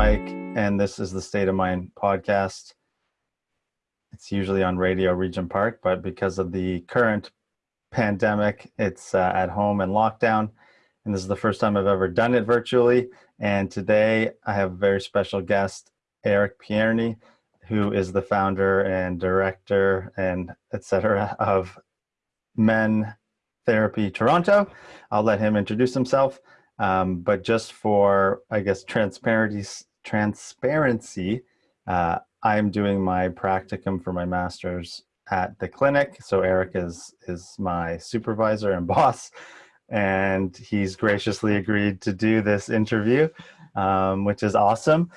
Mike, and this is the State of Mind podcast. It's usually on Radio Regent Park, but because of the current pandemic, it's uh, at home and lockdown. And this is the first time I've ever done it virtually. And today I have a very special guest, Eric Pierney, who is the founder and director and etc. of Men Therapy Toronto. I'll let him introduce himself. Um, but just for, I guess, transparency, transparency uh, I'm doing my practicum for my master's at the clinic. So Eric is, is my supervisor and boss, and he's graciously agreed to do this interview, um, which is awesome.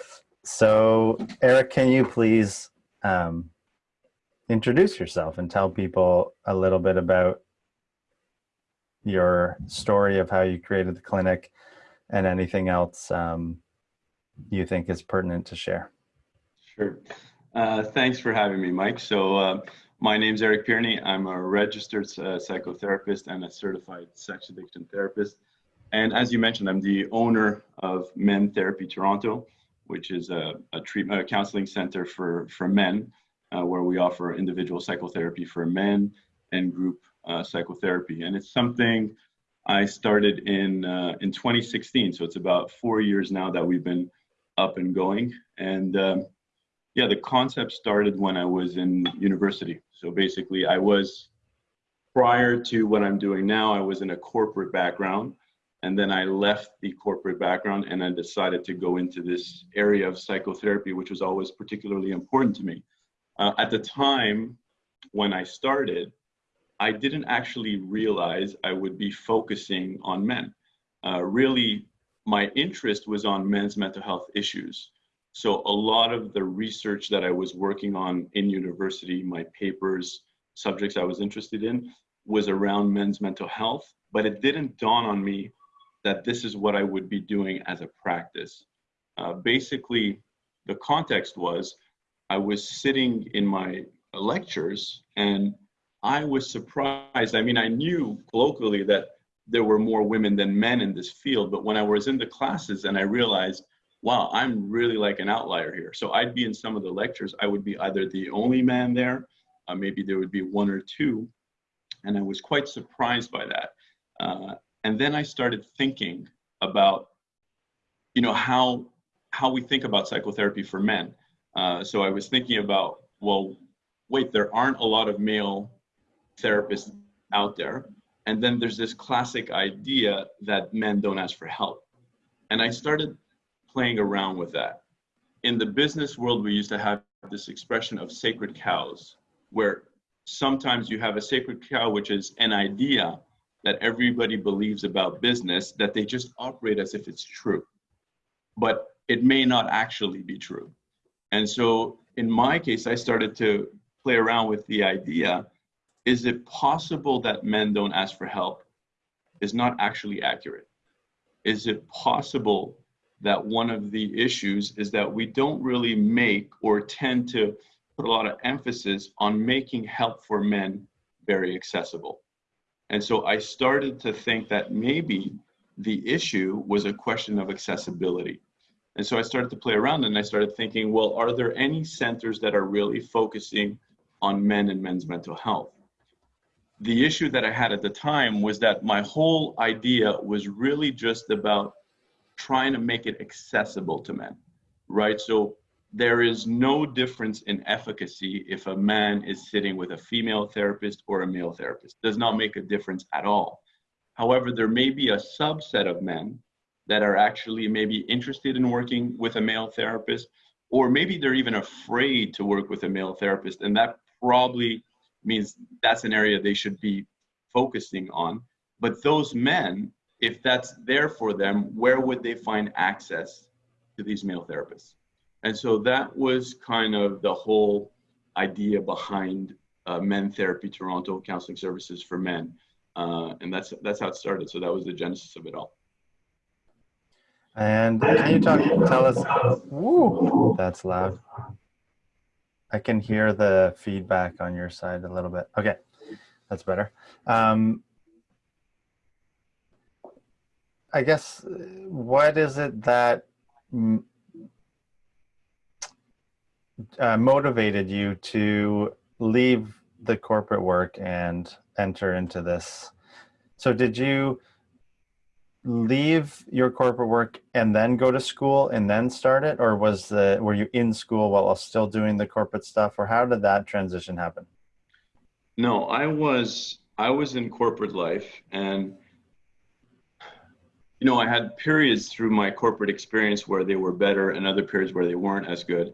So Eric, can you please um, introduce yourself and tell people a little bit about your story of how you created the clinic and anything else um, you think is pertinent to share. Sure. Uh, thanks for having me, Mike. So uh, my name is Eric Pierney. I'm a registered uh, psychotherapist and a certified sex addiction therapist. And as you mentioned, I'm the owner of Men Therapy Toronto, which is a, a treatment, a counseling center for, for men, uh, where we offer individual psychotherapy for men and group uh, psychotherapy. And it's something I started in uh, in 2016, so it's about four years now that we've been up and going. And um, yeah, the concept started when I was in university. So basically, I was prior to what I'm doing now, I was in a corporate background. And then I left the corporate background and I decided to go into this area of psychotherapy, which was always particularly important to me. Uh, at the time when I started, I didn't actually realize I would be focusing on men. Uh, really, my interest was on men's mental health issues. So a lot of the research that I was working on in university, my papers, subjects I was interested in, was around men's mental health, but it didn't dawn on me that this is what I would be doing as a practice. Uh, basically, the context was I was sitting in my lectures and I was surprised. I mean, I knew colloquially that there were more women than men in this field, but when I was in the classes and I realized, wow, I'm really like an outlier here. So I'd be in some of the lectures, I would be either the only man there, uh, maybe there would be one or two, and I was quite surprised by that. Uh, and then I started thinking about, you know, how how we think about psychotherapy for men. Uh, so I was thinking about, well, wait, there aren't a lot of male therapists out there. And then there's this classic idea that men don't ask for help. And I started playing around with that. In the business world, we used to have this expression of sacred cows, where sometimes you have a sacred cow, which is an idea that everybody believes about business that they just operate as if it's true. But it may not actually be true. And so in my case, I started to play around with the idea is it possible that men don't ask for help is not actually accurate? Is it possible that one of the issues is that we don't really make or tend to put a lot of emphasis on making help for men very accessible? And so I started to think that maybe the issue was a question of accessibility. And so I started to play around and I started thinking, well, are there any centers that are really focusing on men and men's mental health? The issue that I had at the time was that my whole idea was really just about trying to make it accessible to men, right? So there is no difference in efficacy if a man is sitting with a female therapist or a male therapist. Does not make a difference at all. However, there may be a subset of men that are actually maybe interested in working with a male therapist, or maybe they're even afraid to work with a male therapist, and that probably means that's an area they should be focusing on. But those men, if that's there for them, where would they find access to these male therapists? And so that was kind of the whole idea behind uh, Men Therapy Toronto Counseling Services for Men. Uh, and that's that's how it started. So that was the genesis of it all. And can you talk, tell us, woo, that's loud. I can hear the feedback on your side a little bit. Okay, that's better. Um, I guess what is it that uh, motivated you to leave the corporate work and enter into this? So did you leave your corporate work and then go to school and then start it? Or was the were you in school while still doing the corporate stuff? Or how did that transition happen? No i was i was in corporate life and you know i had periods through my corporate experience where they were better and other periods where they weren't as good.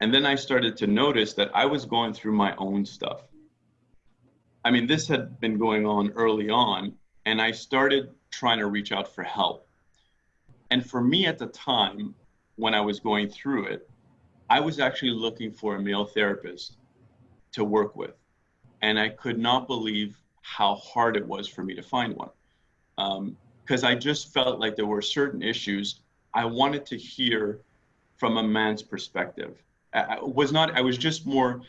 And then i started to notice that i was going through my own stuff. I mean this had been going on early on and i started trying to reach out for help. And for me at the time, when I was going through it, I was actually looking for a male therapist to work with. And I could not believe how hard it was for me to find one. Because um, I just felt like there were certain issues I wanted to hear from a man's perspective. I was not, I was just more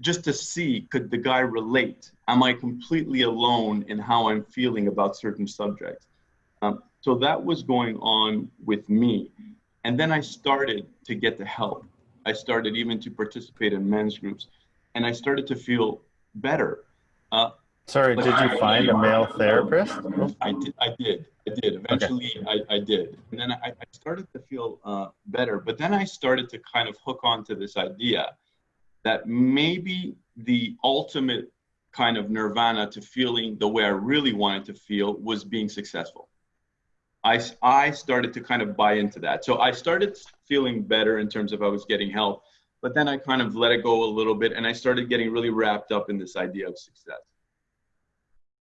just to see could the guy relate? Am I completely alone in how I'm feeling about certain subjects? Um, so that was going on with me. And then I started to get the help. I started even to participate in men's groups and I started to feel better. Uh, Sorry, did you find a male therapist? I did. I did. I did. Eventually, okay. I, I did. And then I, I started to feel uh, better. But then I started to kind of hook on to this idea that maybe the ultimate kind of nirvana to feeling the way I really wanted to feel was being successful. I, I started to kind of buy into that. So I started feeling better in terms of I was getting help, but then I kind of let it go a little bit and I started getting really wrapped up in this idea of success.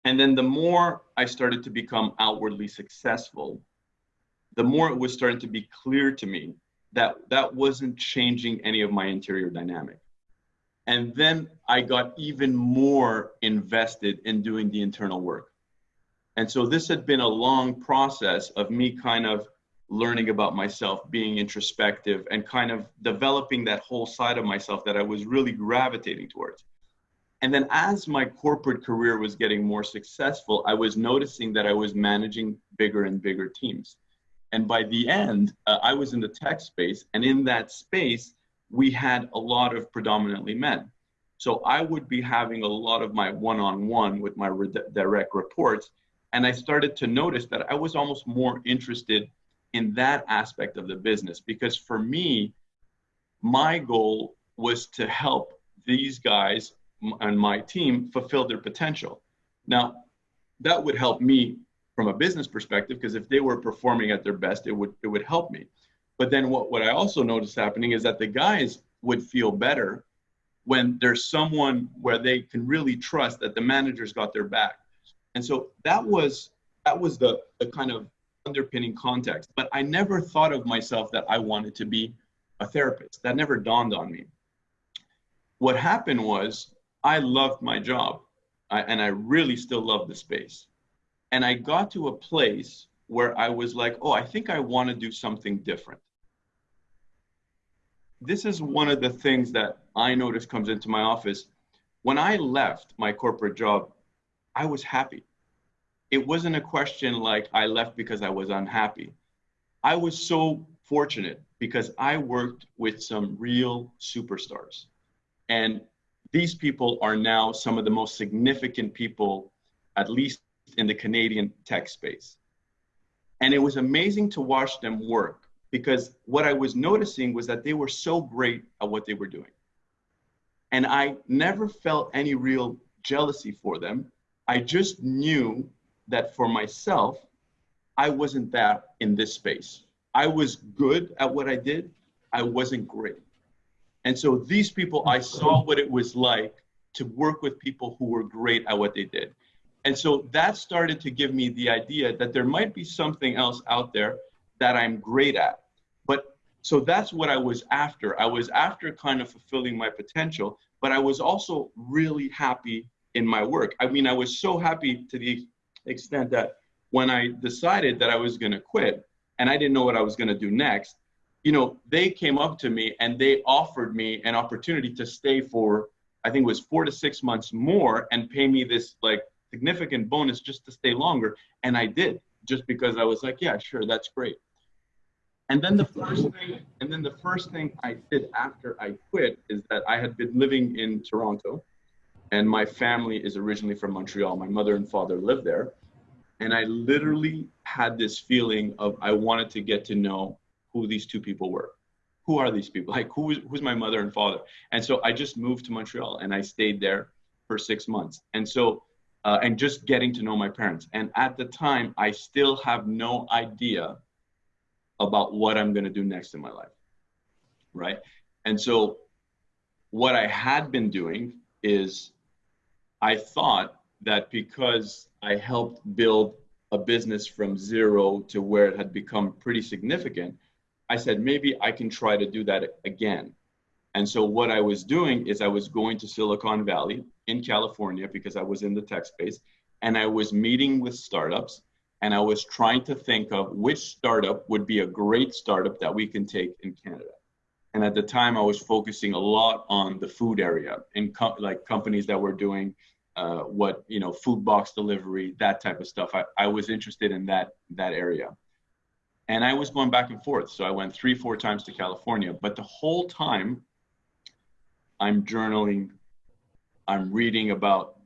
And then the more I started to become outwardly successful, the more it was starting to be clear to me that that wasn't changing any of my interior dynamic. And then I got even more invested in doing the internal work. And so this had been a long process of me kind of learning about myself, being introspective, and kind of developing that whole side of myself that I was really gravitating towards. And then as my corporate career was getting more successful, I was noticing that I was managing bigger and bigger teams. And by the end, uh, I was in the tech space. And in that space, we had a lot of predominantly men. So I would be having a lot of my one on one with my re- direct reports. And I started to notice that I was almost more interested in that aspect of the business because for me, my goal was to help these guys and my team fulfill their potential. Now, that would help me from a business perspective because if they were performing at their best, it would it would help me. But then what, what I also noticed happening is that the guys would feel better when there's someone where they can really trust that the manager's got their back. And so that was that was the, the kind of underpinning context. But I never thought of myself that I wanted to be a therapist. That never dawned on me. What happened was I loved my job I, and I really still love the space. And I got to a place where I was like, oh, I think I want to do something different this is one of the things that I notice comes into my office. When I left my corporate job, I was happy. It wasn't a question like I left because I was unhappy. I was so fortunate because I worked with some real superstars. And these people are now some of the most significant people, at least in the Canadian tech space. And it was amazing to watch them work because what I was noticing was that they were so great at what they were doing. And I never felt any real jealousy for them. I just knew that for myself, I wasn't that in this space. I was good at what I did, I wasn't great. And so these people, I saw what it was like to work with people who were great at what they did. And so that started to give me the idea that there might be something else out there that I'm great at But so that's what I was after. I was after kind of fulfilling my potential, but I was also really happy in my work. I mean, I was so happy to the extent that when I decided that I was going to quit and I didn't know what I was going to do next, you know, they came up to me and they offered me an opportunity to stay for, I think it was four to six months more and pay me this like significant bonus just to stay longer. And I did just because I was like, yeah, sure, that's great. And then the first thing, and then the first thing I did after I quit is that I had been living in Toronto, and my family is originally from Montreal. My mother and father live there, and I literally had this feeling of I wanted to get to know who these two people were. Who are these people? Like who is who's my mother and father? And so I just moved to Montreal and I stayed there for six months. And so uh, and just getting to know my parents. And at the time, I still have no idea about what I'm going to do next in my life. Right. And so, what I had been doing is I thought that because I helped build a business from zero to where it had become pretty significant, I said, maybe I can try to do that again. And so, what I was doing is I was going to Silicon Valley in California because I was in the tech space and I was meeting with startups and I was trying to think of which startup would be a great startup that we can take in Canada. And at the time, I was focusing a lot on the food area in co- like companies that were doing uh, what you know, food box delivery, that type of stuff. I, I was interested in that that area, and I was going back and forth. So I went three, four times to California, but the whole time, I'm journaling, I'm reading about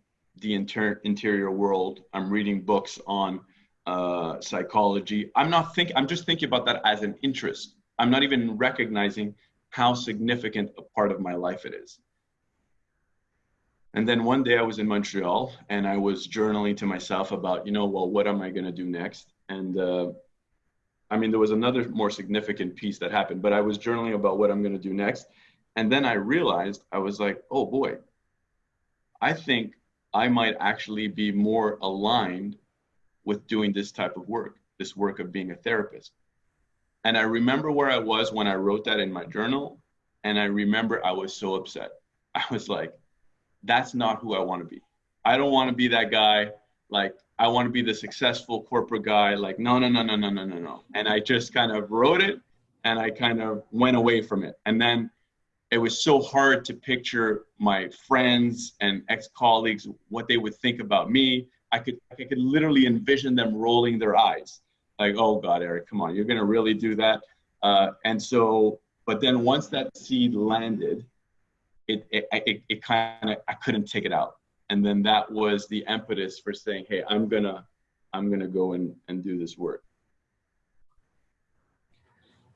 the inter- interior world. I'm reading books on uh, psychology. I'm not thinking. I'm just thinking about that as an interest. I'm not even recognizing how significant a part of my life it is. And then one day I was in Montreal and I was journaling to myself about, you know, well, what am I going to do next? And uh, I mean, there was another more significant piece that happened, but I was journaling about what I'm going to do next. And then I realized I was like, oh boy, I think I might actually be more aligned with doing this type of work, this work of being a therapist. And I remember where I was when I wrote that in my journal. And I remember I was so upset. I was like, that's not who I want to be. I don't want to be that guy. Like, I want to be the successful corporate guy. Like, no, no, no, no, no, no, no, no. And I just kind of wrote it and I kind of went away from it. And then it was so hard to picture my friends and ex-colleagues what they would think about me. I could i could literally envision them rolling their eyes like oh god eric come on you're going to really do that. Uh, and so but then once that seed landed it it, it, it kind of i couldn't take it out. And then that was the impetus for saying hey i'm gonna i'm gonna go and, and do this work.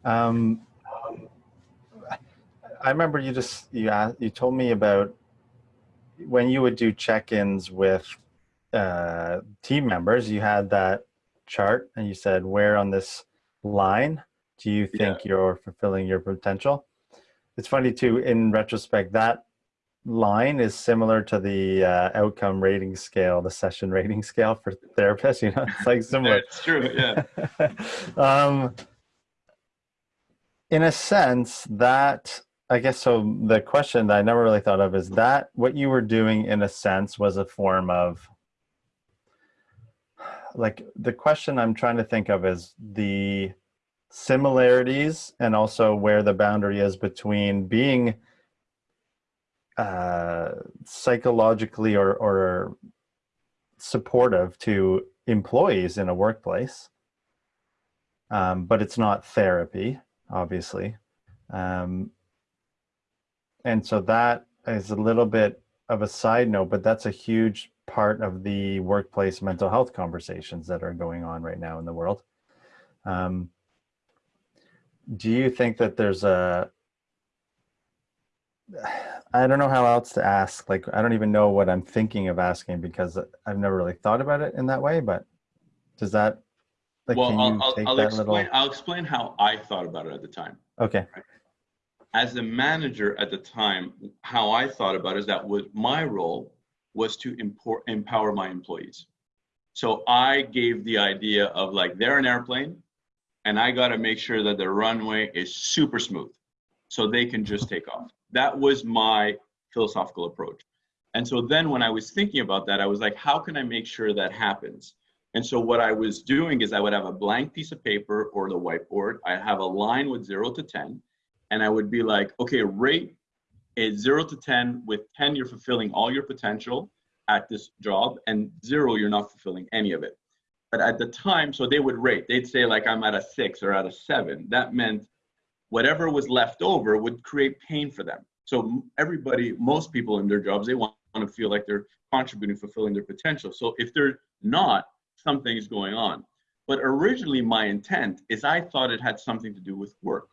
Um, I remember you just you asked, you told me about when you would do check-ins with uh, team members. You had that chart, and you said, "Where on this line do you think yeah. you're fulfilling your potential?" It's funny too. In retrospect, that line is similar to the uh, outcome rating scale, the session rating scale for therapists. You know, it's like similar. it's true. Yeah. um, in a sense, that I guess so. The question that I never really thought of is that what you were doing, in a sense, was a form of like the question I'm trying to think of is the similarities and also where the boundary is between being uh, psychologically or, or supportive to employees in a workplace, um, but it's not therapy, obviously. Um, and so that is a little bit of a side note, but that's a huge part of the workplace mental health conversations that are going on right now in the world. Um, do you think that there's a I don't know how else to ask. Like, I don't even know what I'm thinking of asking because I've never really thought about it in that way. But does that? Like, well, I'll, I'll, I'll explain. Little... I'll explain how I thought about it at the time. Okay. Right? As a manager at the time, how I thought about it is that was my role was to import, empower my employees. So I gave the idea of like they're an airplane, and I got to make sure that the runway is super smooth, so they can just take off. That was my philosophical approach. And so then when I was thinking about that, I was like, how can I make sure that happens? And so what I was doing is I would have a blank piece of paper or the whiteboard. I have a line with zero to 10 and I would be like, okay, rate is zero to 10. With 10, you're fulfilling all your potential at this job, and zero, you're not fulfilling any of it. But at the time, so they would rate. They'd say like I'm at a six or at a seven. That meant whatever was left over would create pain for them. So everybody, most people in their jobs, they want, want to feel like they're contributing, fulfilling their potential. So if they're not, something's going on. But originally, my intent is I thought it had something to do with work.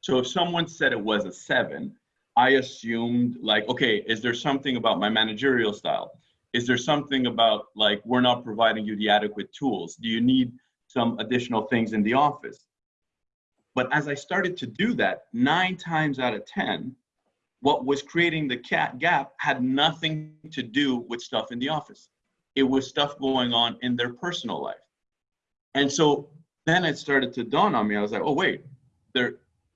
So if someone said it was a seven, I assumed like, okay, is there something about my managerial style? Is there something about like we're not providing you the adequate tools? Do you need some additional things in the office? But as I started to do that, nine times out of 10, what was creating the cat gap had nothing to do with stuff in the office. It was stuff going on in their personal life. And so then it started to dawn on me. I was like, oh, wait, there,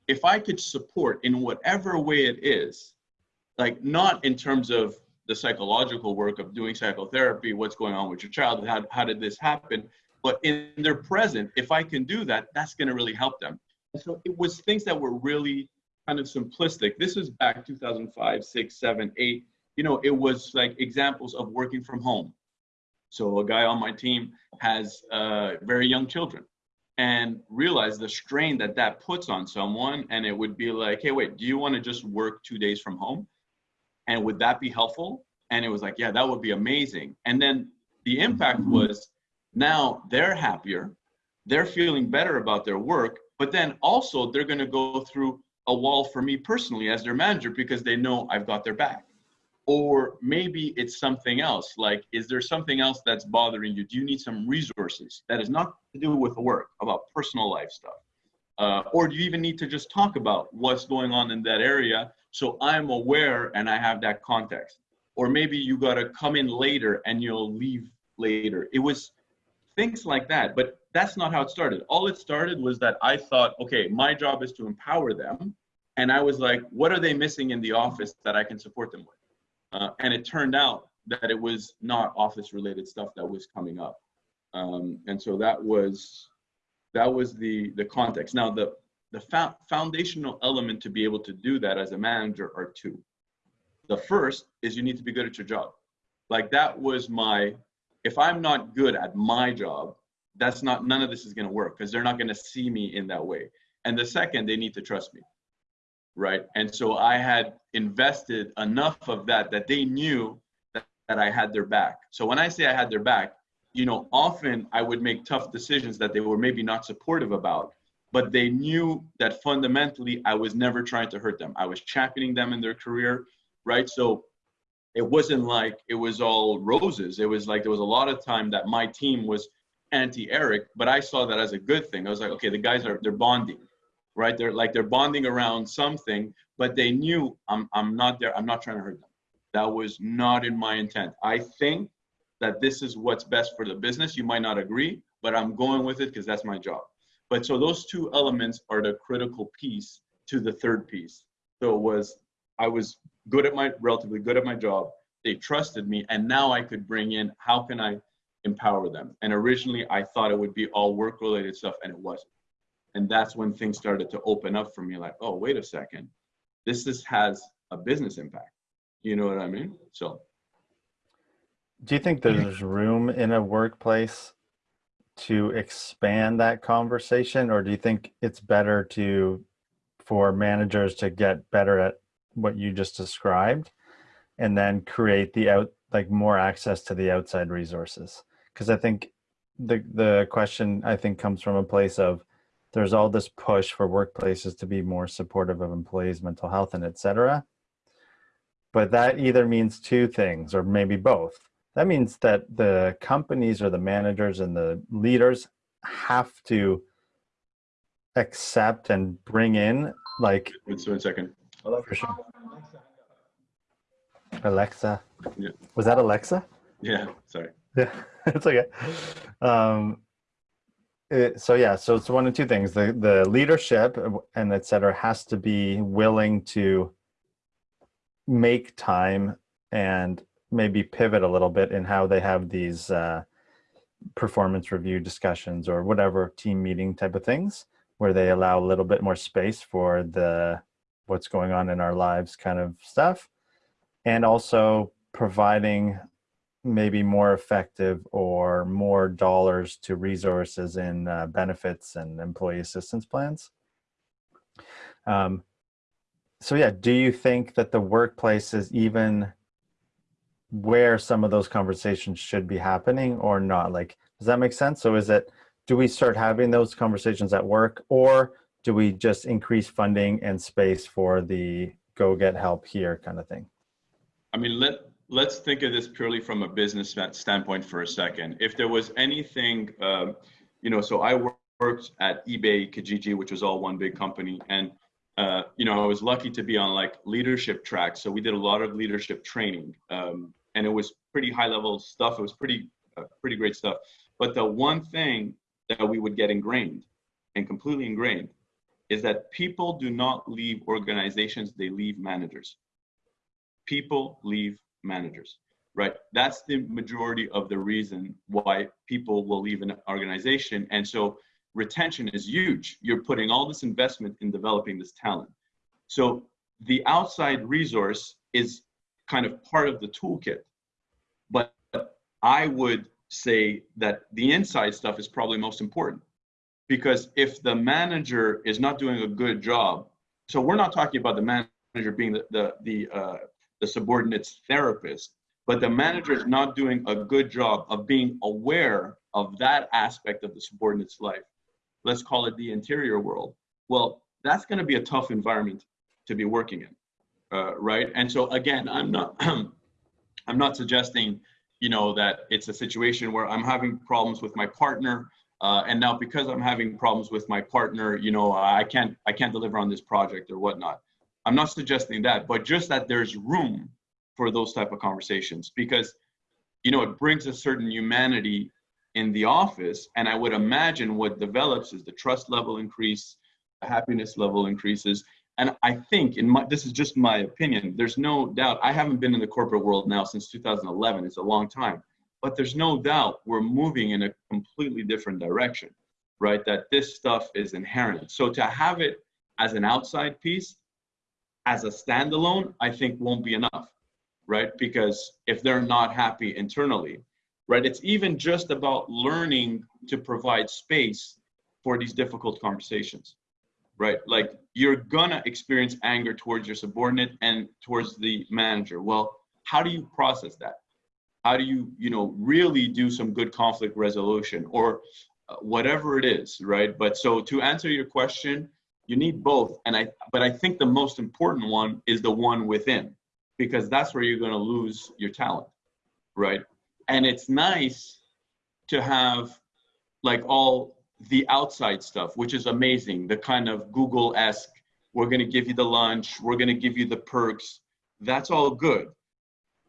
if I could support in whatever way it is, like not in terms of the psychological work of doing psychotherapy, what's going on with your child, how, how did this happen, but in their present, if I can do that, that's going to really help them. So it was things that were really kind of simplistic. This was back 2005, six, seven, eight. You know, it was like examples of working from home. So a guy on my team has uh, very young children and realize the strain that that puts on someone. And it would be like, hey, wait, do you want to just work two days from home? And would that be helpful? And it was like, yeah, that would be amazing. And then the impact was now they're happier, they're feeling better about their work, but then also they're going to go through a wall for me personally as their manager because they know I've got their back. Or maybe it's something else. Like, is there something else that's bothering you? Do you need some resources that is not to do with work, about personal life stuff? Uh, or do you even need to just talk about what's going on in that area so I'm aware and I have that context? Or maybe you got to come in later and you'll leave later. It was things like that. But that's not how it started. All it started was that I thought, okay, my job is to empower them. And I was like, what are they missing in the office that I can support them with? Uh, and it turned out that it was not office related stuff that was coming up. Um, and so that was that was the the context. Now the the fo foundational element to be able to do that as a manager are two. The first is you need to be good at your job. Like that was my if I'm not good at my job, that's not none of this is going to work because they're not going to see me in that way and the second they need to trust me right? And so i had invested enough of that that they knew that, that i had their back. So when i say i had their back you know often i would make tough decisions that they were maybe not supportive about but they knew that fundamentally i was never trying to hurt them. I was championing them in their career right? So it wasn't like it was all roses. It was like there was a lot of time that my team was anti-Eric, but I saw that as a good thing. I was like, okay, the guys are they're bonding, right? They're like they're bonding around something, but they knew I'm I'm not there. I'm not trying to hurt them. That was not in my intent. I think that this is what's best for the business. You might not agree, but I'm going with it because that's my job. But so those two elements are the critical piece to the third piece. So it was I was good at my relatively good at my job. They trusted me, and now I could bring in how can I empower them. And originally I thought it would be all work related stuff and it wasn't. And that's when things started to open up for me like, oh, wait a second. This is, has a business impact. You know what I mean? So do you think there's room in a workplace to expand that conversation or do you think it's better to for managers to get better at what you just described and then create the out like more access to the outside resources because I think the the question I think comes from a place of there's all this push for workplaces to be more supportive of employees' mental health and etc. But that either means two things, or maybe both. That means that the companies or the managers and the leaders have to accept and bring in like. Wait a second. For sure. Alexa. Yeah. Was that Alexa? Yeah. Sorry. Yeah, it's okay. Um, it, so yeah, so it's one of two things: the the leadership and et cetera has to be willing to make time and maybe pivot a little bit in how they have these uh, performance review discussions or whatever team meeting type of things, where they allow a little bit more space for the what's going on in our lives kind of stuff, and also providing maybe more effective or more dollars to resources in uh, benefits and employee assistance plans. Um, so yeah, do you think that the workplace is even where some of those conversations should be happening or not? Like, does that make sense? So is it, do we start having those conversations at work or do we just increase funding and space for the go get help here kind of thing? I mean, let, let's think of this purely from a business standpoint for a second. If there was anything, um, you know, so I worked at eBay, Kijiji, which was all one big company. And, uh, you know, I was lucky to be on like leadership tracks. So we did a lot of leadership training um, and it was pretty high level stuff. It was pretty, uh, pretty great stuff. But the one thing that we would get ingrained and completely ingrained is that people do not leave organizations, they leave managers. People leave managers, right? That's the majority of the reason why people will leave an organization. And so retention is huge. You're putting all this investment in developing this talent. So the outside resource is kind of part of the toolkit. But I would say that the inside stuff is probably most important because if the manager is not doing a good job, so we're not talking about the manager being the the the, uh, the subordinate's therapist, but the manager is not doing a good job of being aware of that aspect of the subordinate's life. Let's call it the interior world. Well, that's going to be a tough environment to be working in, uh, right? And so again, I'm not I'm not suggesting you know that it's a situation where I'm having problems with my partner uh, and now because I'm having problems with my partner, you know, I can't I can't deliver on this project or whatnot. I'm not suggesting that, but just that there's room for those type of conversations because, you know, it brings a certain humanity in the office, and I would imagine what develops is the trust level increase, the happiness level increases, and I think in my this is just my opinion. There's no doubt. I haven't been in the corporate world now since 2011. It's a long time but there's no doubt we're moving in a completely different direction, right? That this stuff is inherent. So to have it as an outside piece, as a standalone, I think won't be enough, right? Because if they're not happy internally, right? It's even just about learning to provide space for these difficult conversations, right? Like you're gonna experience anger towards your subordinate and towards the manager. Well, how do you process that? how do you you know really do some good conflict resolution or uh, whatever it is right but so to answer your question you need both and i but i think the most important one is the one within because that's where you're going to lose your talent right? And it's nice to have like all the outside stuff which is amazing the kind of google-esque we're going to give you the lunch we're going to give you the perks that's all good.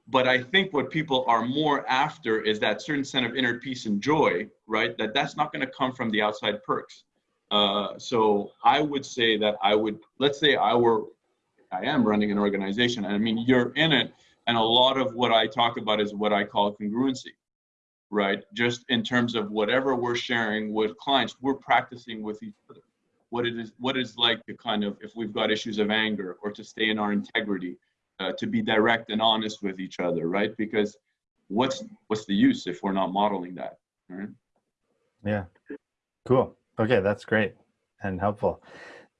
But i think what people are more after is that certain sense of inner peace and joy right? That that's not going to come from the outside perks uh, so i would say that i would let's say i were i am running an organization i mean you're in it and a lot of what i talk about is what i call congruency right just in terms of whatever we're sharing with clients we're practicing with each other what it is what it's like to kind of if we've got issues of anger or to stay in our integrity uh, to be direct and honest with each other, right? Because what's what's the use if we're not modeling that, right? Yeah, cool. Okay, that's great and helpful.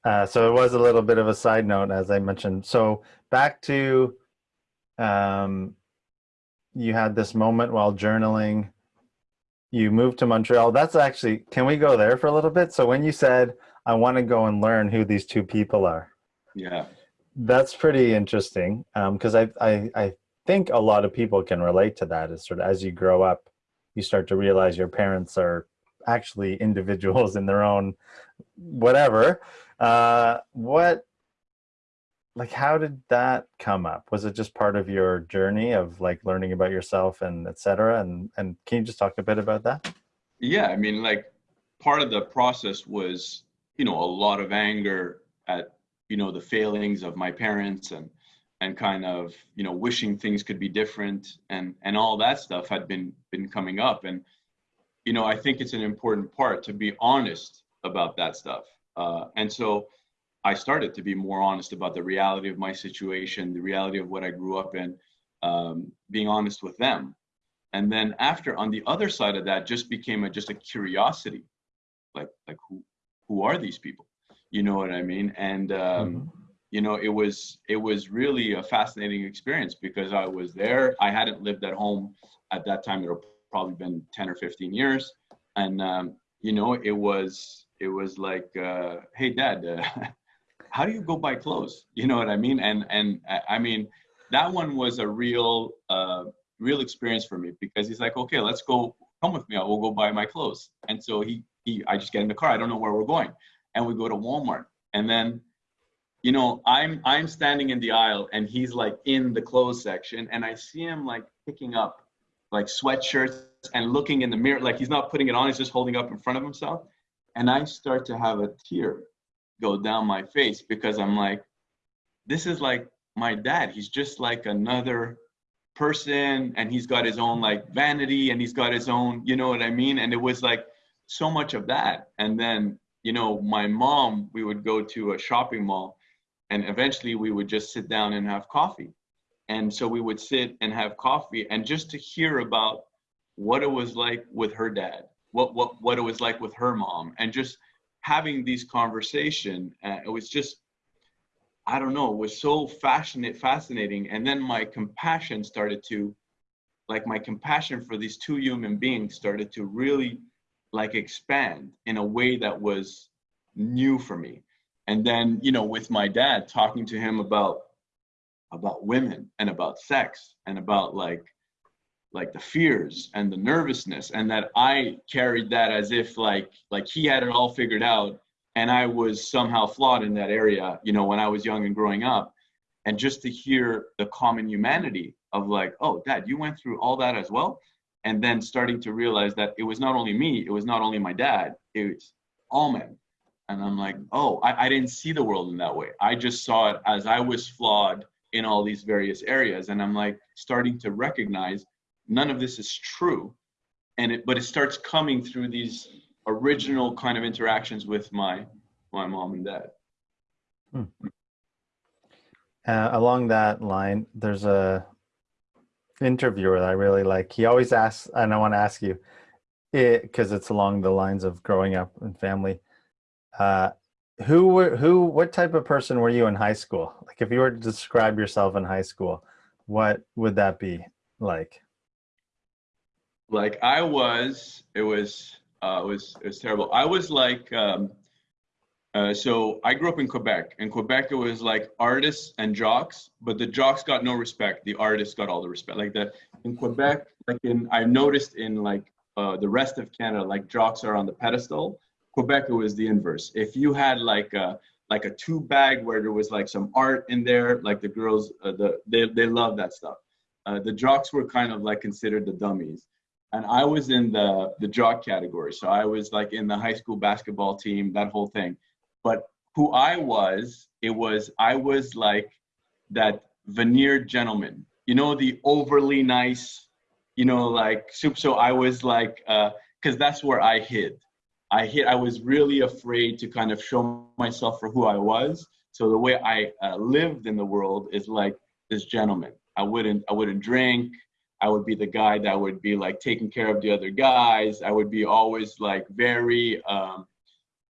Uh, so it was a little bit of a side note, as I mentioned. So back to, um, you had this moment while journaling. You moved to Montreal. That's actually, can we go there for a little bit? So when you said, I want to go and learn who these two people are. Yeah. That's pretty interesting because um, I, I, I think a lot of people can relate to that. Is sort of as you grow up, you start to realize your parents are actually individuals in their own whatever. Uh, what like how did that come up? Was it just part of your journey of like learning about yourself and etc and and can you just talk a bit about that? Yeah i mean like part of the process was you know a lot of anger at you know the failings of my parents and and kind of you know wishing things could be different and and all that stuff had been been coming up. And you know i think it's an important part to be honest about that stuff. Uh, and so i started to be more honest about the reality of my situation the reality of what i grew up in um, being honest with them. And then after on the other side of that just became a just a curiosity. Like like who who are these people? You know what i mean? And um mm-hmm. you know it was it was really a fascinating experience because i was there. I hadn't lived at home at that time it had probably been 10 or 15 years. And um you know it was it was like uh hey dad uh, how do you go buy clothes? You know what i mean? And and i mean that one was a real uh real experience for me because he's like okay let's go come with me. I will go buy my clothes. And so he he i just get in the car. I don't know where we're going. And we go to walmart. And then you know i'm i'm standing in the aisle and he's like in the clothes section and i see him like picking up like sweatshirts and looking in the mirror like he's not putting it on he's just holding up in front of himself. And i start to have a tear go down my face because i'm like this is like my dad. He's just like another person and he's got his own like vanity and he's got his own you know what i mean? And it was like so much of that. And then you know my mom we would go to a shopping mall and eventually we would just sit down and have coffee and so we would sit and have coffee and just to hear about what it was like with her dad what what what it was like with her mom and just having these conversation uh, it was just i don't know it was so fascinating fascinating. And then my compassion started to like my compassion for these two human beings started to really like expand in a way that was new for me. And then you know with my dad talking to him about about women and about sex and about like like the fears and the nervousness and that i carried that as if like like he had it all figured out and i was somehow flawed in that area you know when i was young and growing up. And just to hear the common humanity of like oh dad you went through all that as well and then starting to realize that it was not only me it was not only my dad it was all men. And i'm like oh I, I didn't see the world in that way. I just saw it as i was flawed in all these various areas and i'm like starting to recognize none of this is true and it but it starts coming through these original kind of interactions with my my mom and dad hmm. uh, along that line there's a interviewer that I really like. He always asks, and I want to ask you, because it, it's along the lines of growing up and family. Uh, who were who? What type of person were you in high school? Like, if you were to describe yourself in high school, what would that be like? Like I was, it was, uh, it was, it was terrible. I was like, um, uh, so I grew up in Quebec. In Quebec, it was like artists and jocks, but the jocks got no respect. The artists got all the respect. Like the in Quebec, like in I noticed in like uh, the rest of Canada, like jocks are on the pedestal. Quebec, it was the inverse. If you had like a like a tube bag where there was like some art in there, like the girls, uh, the they they love that stuff. Uh, the jocks were kind of like considered the dummies and I was in the the jock category. So I was like in the high school basketball team, that whole thing. But who I was, it was I was like that veneered gentleman. You know, the overly nice, you know, like soup. So I was like, because uh, that's where I hid. I hit, I was really afraid to kind of show myself for who I was. So the way I uh, lived in the world is like this gentleman. I wouldn't. I wouldn't drink. I would be the guy that would be like taking care of the other guys. I would be always like very, um,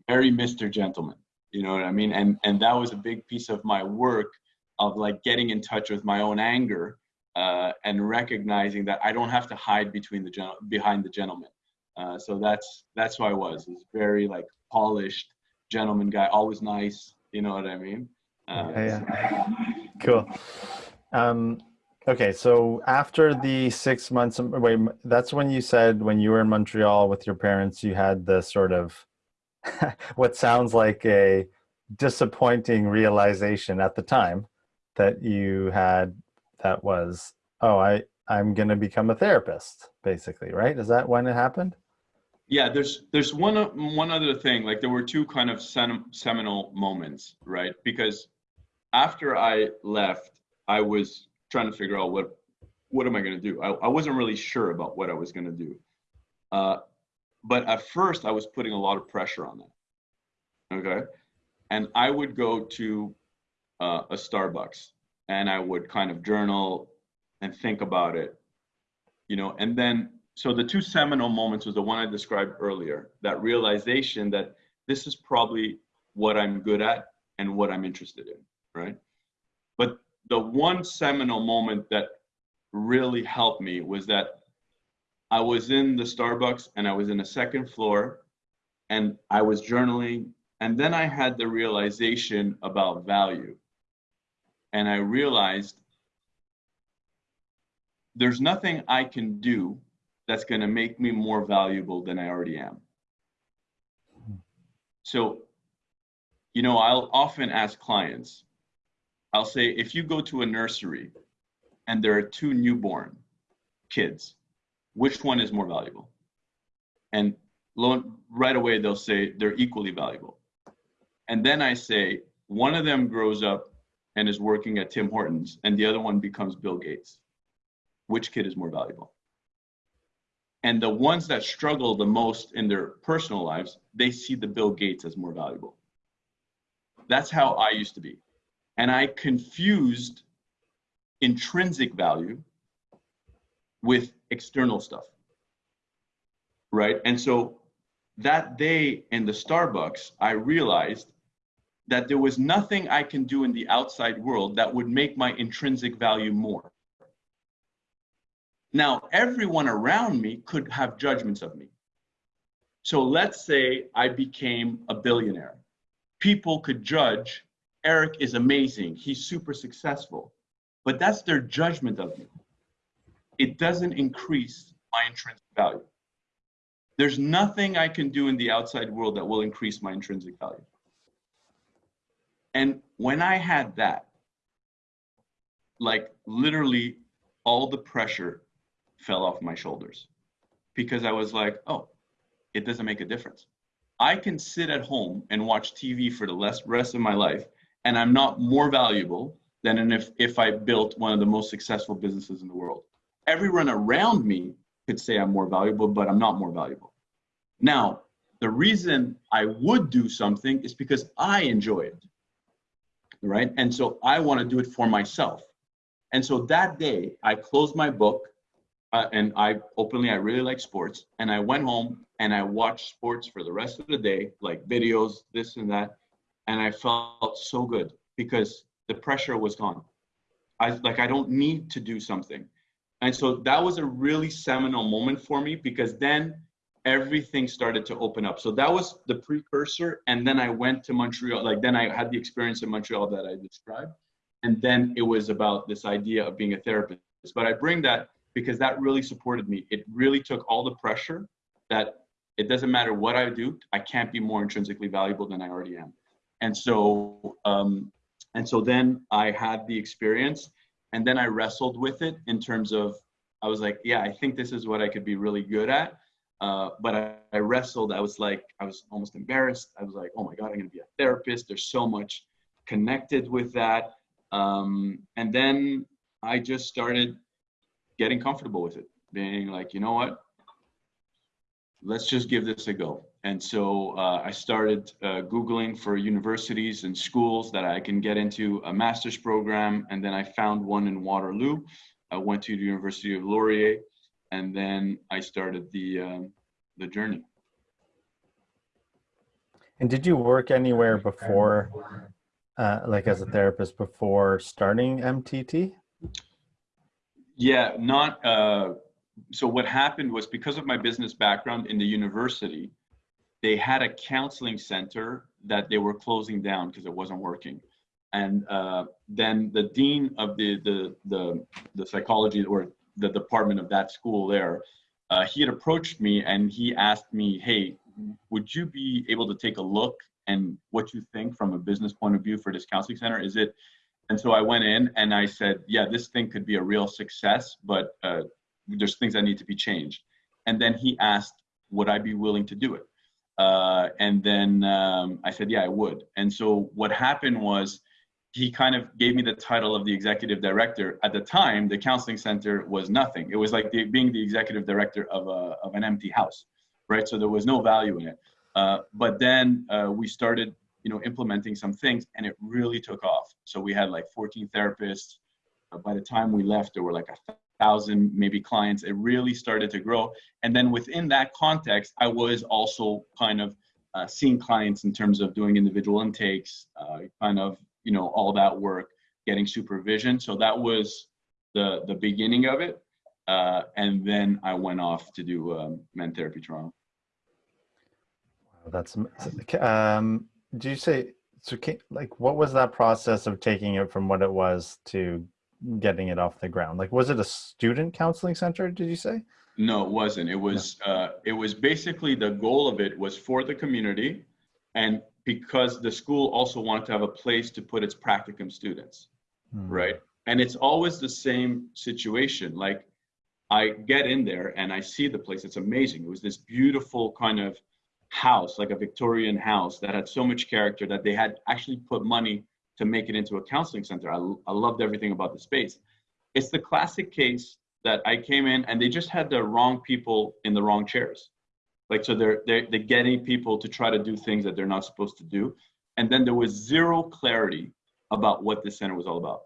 very Mr. Gentleman you know what i mean and and that was a big piece of my work of like getting in touch with my own anger uh, and recognizing that i don't have to hide between the gen- behind the gentleman uh, so that's that's who i was. Was very like polished gentleman guy always nice you know what i mean? Uh, yeah, yeah. cool. Um okay so after the six months wait that's when you said when you were in montreal with your parents you had the sort of what sounds like a disappointing realization at the time that you had that was oh i i'm going to become a therapist basically right? Is that when it happened yeah there's there's one one other thing like there were two kind of seminal moments right? Because after i left i was trying to figure out what what am i going to do? I, I wasn't really sure about what i was going to do. Uh, but at first, I was putting a lot of pressure on that Okay. And I would go to uh, a Starbucks and I would kind of journal and think about it, you know, and then so the two seminal moments was the one I described earlier, that realization that this is probably what I'm good at and what I'm interested in, right? But the one seminal moment that really helped me was that I was in the Starbucks and I was in the second floor and I was journaling. And then I had the realization about value. And I realized there's nothing I can do that's going to make me more valuable than I already am. So, you know, I'll often ask clients, I'll say, if you go to a nursery and there are two newborn kids, which one is more valuable? And right away they'll say they're equally valuable. And then I say, one of them grows up and is working at Tim Hortons and the other one becomes Bill Gates. Which kid is more valuable? And the ones that struggle the most in their personal lives, they see the Bill Gates as more valuable. That's how I used to be. And I confused intrinsic value with external stuff. Right. And so that day in the Starbucks, I realized that there was nothing I can do in the outside world that would make my intrinsic value more. Now, everyone around me could have judgments of me. So let's say I became a billionaire. People could judge Eric is amazing, he's super successful, but that's their judgment of me. It doesn't increase my intrinsic value. There's nothing I can do in the outside world that will increase my intrinsic value. And when I had that, like literally all the pressure fell off my shoulders because I was like, oh, it doesn't make a difference. I can sit at home and watch TV for the rest of my life, and I'm not more valuable than if, if I built one of the most successful businesses in the world. Everyone around me could say I'm more valuable, but I'm not more valuable. Now, the reason I would do something is because I enjoy it, right? And so I want to do it for myself. And so that day, I closed my book uh, and I openly, I really like sports. And I went home and I watched sports for the rest of the day, like videos, this and that. And I felt so good because the pressure was gone. I like, I don't need to do something. And so that was a really seminal moment for me because then everything started to open up. So that was the precursor. And then I went to Montreal, like then I had the experience in Montreal that I described. And then it was about this idea of being a therapist. But I bring that because that really supported me. It really took all the pressure that it doesn't matter what I do, I can't be more intrinsically valuable than I already am. And so, um, and so then I had the experience, and then I wrestled with it in terms of I was like, yeah, I think this is what I could be really good at. Uh, but I, I wrestled. I was like, I was almost embarrassed. I was like, oh my god, I'm gonna be a therapist. There's so much connected with that. Um, and then I just started getting comfortable with it, being like, you know what, let's just give this a go. And so uh, I started uh, Googling for universities and schools that I can get into a master's program. And then I found one in Waterloo. I went to the University of Laurier, and then I started the, um, the journey. And did you work anywhere before, uh, like as a therapist before starting MTT? Yeah, not. Uh, so what happened was because of my business background in the university, they had a counseling center that they were closing down because it wasn't working. And uh, then the dean of the, the the the psychology or the department of that school there, uh, he had approached me and he asked me, "Hey, would you be able to take a look and what you think from a business point of view for this counseling center? Is it and so I went in and I said, yeah, this thing could be a real success, but uh, there's things that need to be changed. And then he asked, would I be willing to do it? Uh, and then um, I said, yeah, I would. And so what happened was he kind of gave me the title of the executive director. At the time, the counseling center was nothing. It was like the, being the executive director of, a, of an empty house, right? So there was no value in it. Uh, but then uh, we started you know, implementing some things and it really took off. So we had like 14 therapists. Uh, by the time we left, there were like a thousand maybe clients. It really started to grow. And then within that context, I was also kind of uh, seeing clients in terms of doing individual intakes, uh, kind of you know all that work, getting supervision. So that was the the beginning of it. Uh, and then I went off to do um, Men Therapy Toronto. Wow, that's um, did you say so? Like, what was that process of taking it from what it was to getting it off the ground? Like, was it a student counseling center? Did you say? No, it wasn't. It was no. uh, it was basically the goal of it was for the community, and because the school also wanted to have a place to put its practicum students, hmm. right? And it's always the same situation. Like, I get in there and I see the place. It's amazing. It was this beautiful kind of house, like a Victorian house that had so much character that they had actually put money to make it into a counseling center. I, I loved everything about the space. It's the classic case that I came in and they just had the wrong people in the wrong chairs. Like, so they're, they're, they're getting people to try to do things that they're not supposed to do. And then there was zero clarity about what this center was all about.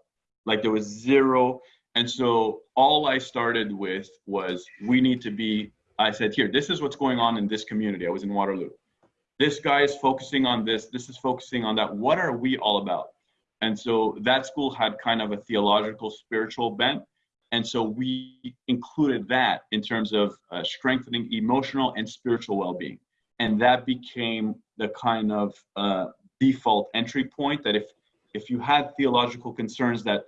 Like there was zero. And so all I started with was we need to be I said, here, this is what's going on in this community. I was in Waterloo. This guy is focusing on this. This is focusing on that. What are we all about? And so that school had kind of a theological, spiritual bent. And so we included that in terms of uh, strengthening emotional and spiritual well being. And that became the kind of uh, default entry point that if, if you had theological concerns that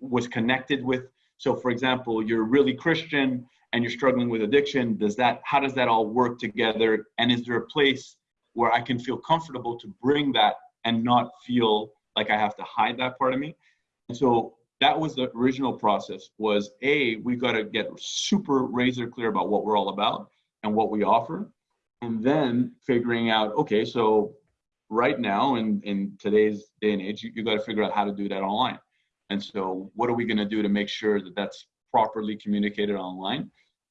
was connected with, so for example, you're really Christian, and you're struggling with addiction does that how does that all work together? And is there a place where i can feel comfortable to bring that and not feel like i have to hide that part of me? And so that was the original process was a we got to get super razor clear about what we're all about and what we offer and then figuring out okay so right now in, in today's day and age you, you got to figure out how to do that online. And so what are we going to do to make sure that that's properly communicated online.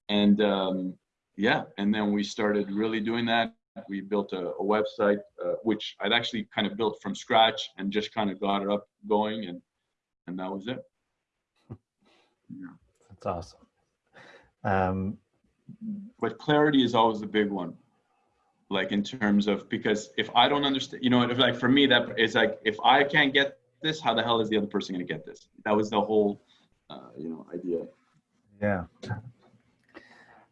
And um, yeah, and then we started really doing that. We built a, a website, uh, which I'd actually kind of built from scratch and just kind of got it up going, and and that was it. Yeah, that's awesome. Um, but clarity is always the big one like in terms of because if i don't understand you know if like for me that is like if i can't get this how the hell is the other person going to get this that was the whole uh, you know idea. Yeah,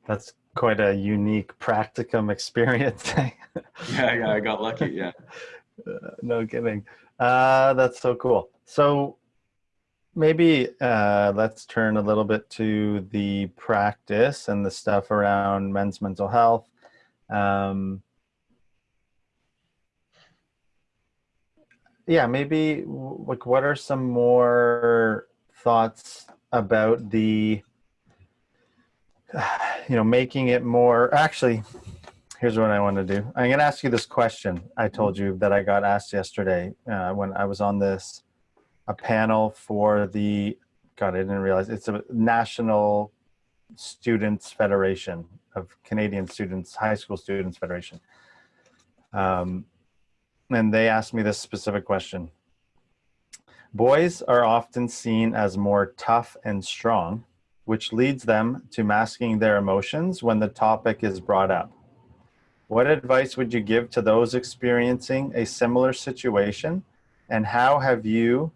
that's quite a unique practicum experience. yeah, yeah, I got lucky. Yeah, uh, no kidding. Uh, that's so cool. So maybe uh, let's turn a little bit to the practice and the stuff around men's mental health. Um, yeah, maybe like what are some more thoughts about the you know making it more actually here's what i want to do. I'm going to ask you this question i told you that i got asked yesterday uh, when i was on this a panel for the god i didn't realize it's a national students federation of canadian students high school students federation. Um, and they asked me this specific question Boys are often seen as more tough and strong, which leads them to masking their emotions when the topic is brought up. What advice would you give to those experiencing a similar situation? And how have you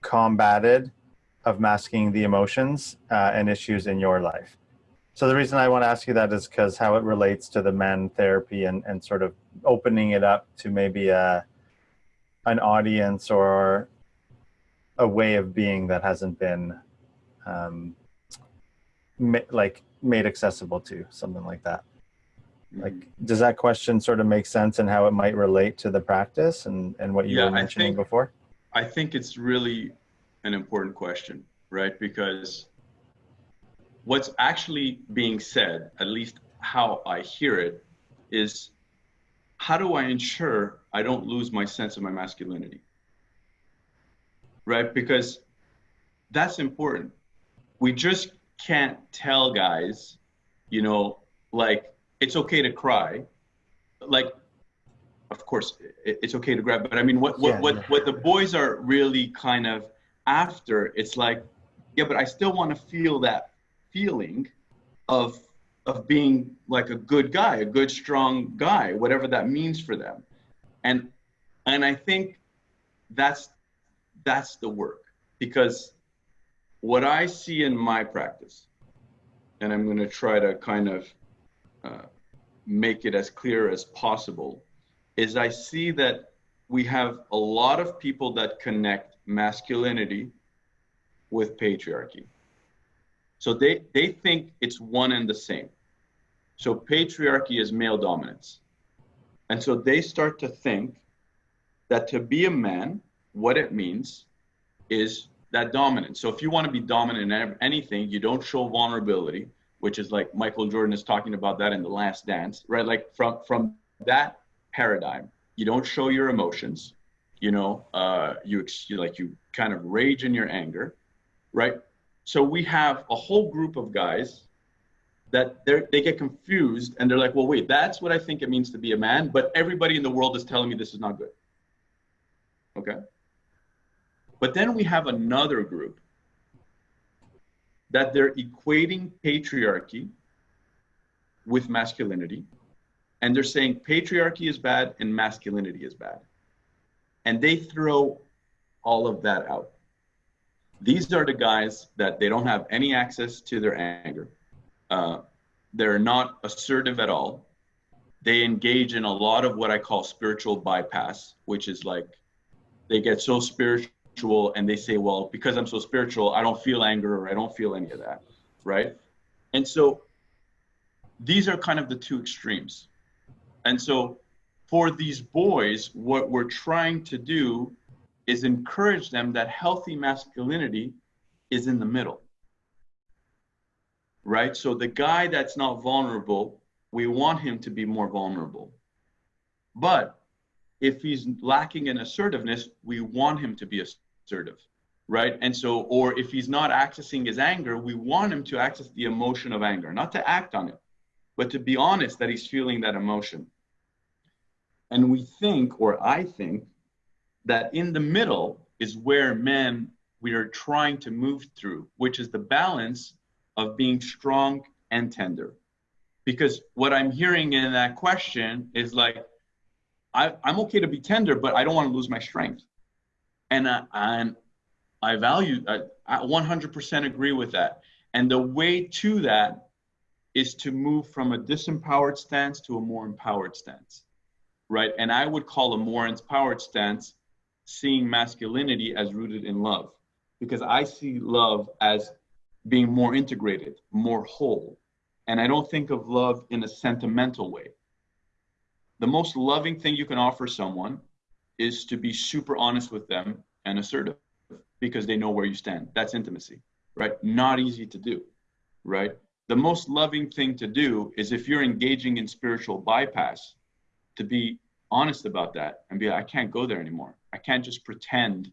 combated of masking the emotions uh, and issues in your life? So the reason I want to ask you that is because how it relates to the men therapy and, and sort of opening it up to maybe a, an audience or a way of being that hasn't been um, ma like made accessible to something like that. Like does that question sort of make sense and how it might relate to the practice and and what you yeah, were mentioning I think, before? I think it's really an important question right? Because what's actually being said at least how i hear it is how do I ensure I don't lose my sense of my masculinity? Right? Because that's important. We just can't tell guys, you know, like it's okay to cry. Like, of course, it's okay to grab, but I mean, what what yeah, what, yeah. what the boys are really kind of after, it's like yeah, but I still want to feel that feeling of of being like a good guy, a good strong guy, whatever that means for them. And and I think that's that's the work because what I see in my practice, and I'm going to try to kind of uh, make it as clear as possible, is I see that we have a lot of people that connect masculinity with patriarchy. So they, they think it's one and the same. So patriarchy is male dominance. And so they start to think that to be a man, what it means is that dominance. So if you want to be dominant in anything, you don't show vulnerability, which is like Michael Jordan is talking about that in The Last Dance, right? Like from from that paradigm, you don't show your emotions. You know, uh, you, you like you kind of rage in your anger, right? So we have a whole group of guys that they they get confused and they're like, well, wait, that's what I think it means to be a man, but everybody in the world is telling me this is not good. Okay. But then we have another group that they're equating patriarchy with masculinity. And they're saying patriarchy is bad and masculinity is bad. And they throw all of that out. These are the guys that they don't have any access to their anger. Uh, they're not assertive at all. They engage in a lot of what I call spiritual bypass, which is like they get so spiritual spiritual and they say, well, because I'm so spiritual, I don't feel anger or I don't feel any of that, right? And so these are kind of the two extremes. And so for these boys, what we're trying to do is encourage them that healthy masculinity is in the middle. Right? So the guy that's not vulnerable, we want him to be more vulnerable. But if he's lacking in assertiveness, we want him to be assertive right and so or if he's not accessing his anger we want him to access the emotion of anger not to act on it but to be honest that he's feeling that emotion and we think or i think that in the middle is where men we are trying to move through which is the balance of being strong and tender because what i'm hearing in that question is like I, i'm okay to be tender but i don't want to lose my strength and I, and I value I, I 100% agree with that. And the way to that is to move from a disempowered stance to a more empowered stance, right? And I would call a more empowered stance seeing masculinity as rooted in love, because I see love as being more integrated, more whole. And I don't think of love in a sentimental way. The most loving thing you can offer someone is to be super honest with them and assertive because they know where you stand. That's intimacy, right? Not easy to do, right? The most loving thing to do is if you're engaging in spiritual bypass, to be honest about that and be, like, I can't go there anymore. I can't just pretend,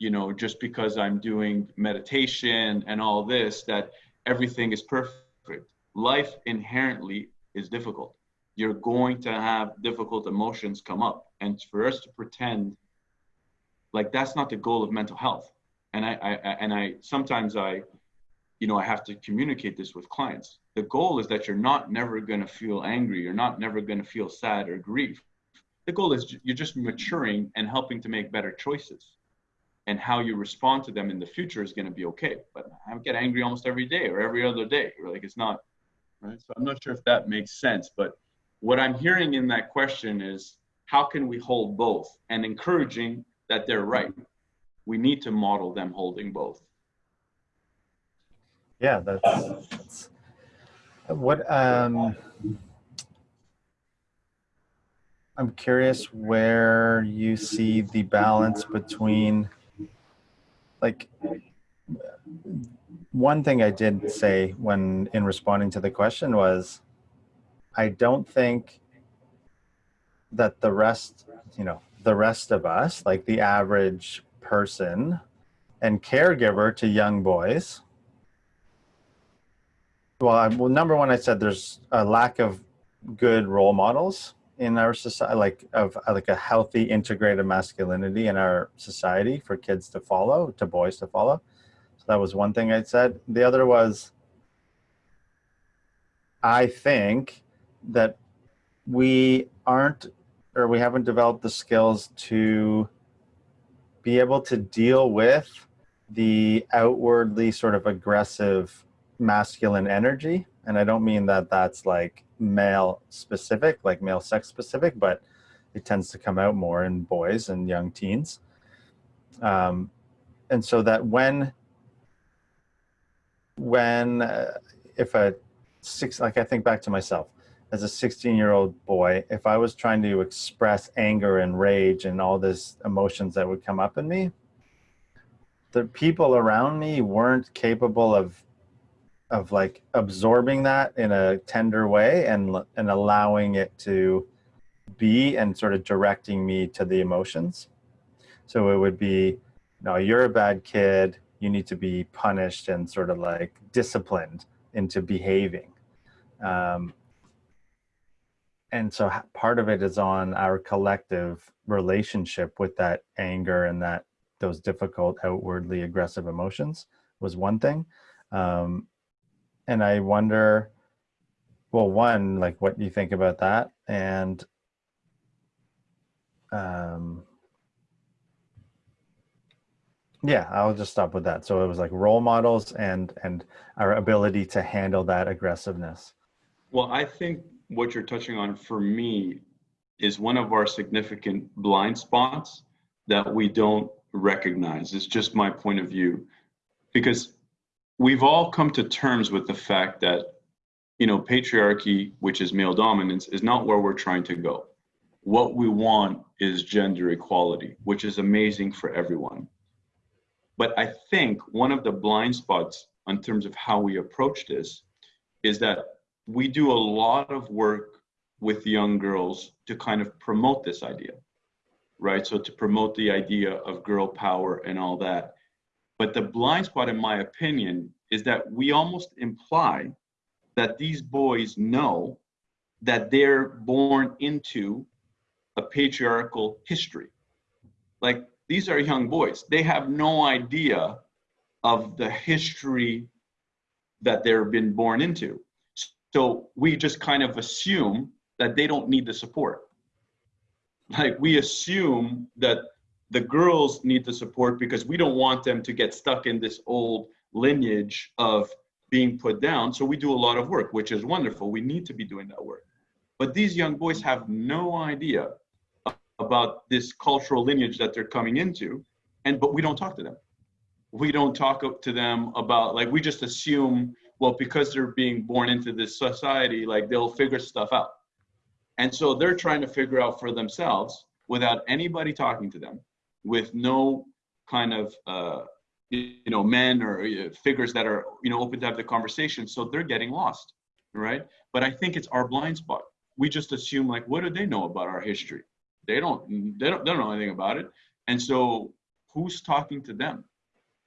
you know, just because I'm doing meditation and all this, that everything is perfect. Life inherently is difficult you're going to have difficult emotions come up. And for us to pretend like that's not the goal of mental health. And I, I and I sometimes I, you know, I have to communicate this with clients. The goal is that you're not never going to feel angry. You're not never going to feel sad or grief. The goal is you're just maturing and helping to make better choices. And how you respond to them in the future is going to be okay. But I get angry almost every day or every other day. Like it's not right. So I'm not sure if that makes sense, but what I'm hearing in that question is how can we hold both and encouraging that they're right. We need to model them holding both. Yeah, that's, that's what um, I'm curious where you see the balance between like one thing I did say when in responding to the question was I don't think that the rest, you know, the rest of us, like the average person and caregiver to young boys. Well, I, well, number one, I said there's a lack of good role models in our society, like of uh, like a healthy integrated masculinity in our society for kids to follow, to boys to follow. So that was one thing I said. The other was, I think that we aren't or we haven't developed the skills to be able to deal with the outwardly sort of aggressive masculine energy. And I don't mean that that's like male specific, like male sex specific, but it tends to come out more in boys and young teens. Um, and so that when, when, uh, if a six, like I think back to myself, as a 16 year old boy, if I was trying to express anger and rage and all these emotions that would come up in me, the people around me weren't capable of of like absorbing that in a tender way and and allowing it to be and sort of directing me to the emotions. So it would be, no, you're a bad kid. You need to be punished and sort of like disciplined into behaving. Um, and so part of it is on our collective relationship with that anger and that those difficult outwardly aggressive emotions was one thing um, and i wonder well one like what do you think about that and um, yeah i'll just stop with that so it was like role models and and our ability to handle that aggressiveness well i think what you're touching on for me is one of our significant blind spots that we don't recognize. It's just my point of view. Because we've all come to terms with the fact that, you know, patriarchy, which is male dominance, is not where we're trying to go. What we want is gender equality, which is amazing for everyone. But I think one of the blind spots in terms of how we approach this is that we do a lot of work with young girls to kind of promote this idea, right? So to promote the idea of girl power and all that. But the blind spot, in my opinion, is that we almost imply that these boys know that they're born into a patriarchal history. Like these are young boys. They have no idea of the history that they've been born into. So we just kind of assume that they don't need the support. Like we assume that the girls need the support because we don't want them to get stuck in this old lineage of being put down. So we do a lot of work, which is wonderful. We need to be doing that work. But these young boys have no idea about this cultural lineage that they're coming into. And but we don't talk to them. We don't talk to them about like we just assume well, because they're being born into this society, like they'll figure stuff out. And so they're trying to figure out for themselves without anybody talking to them, with no kind of, uh, you know, men or uh, figures that are, you know, open to have the conversation. So they're getting lost, right? But I think it's our blind spot. We just assume like, what do they know about our history? They don't, they don't, they don't know anything about it. And so who's talking to them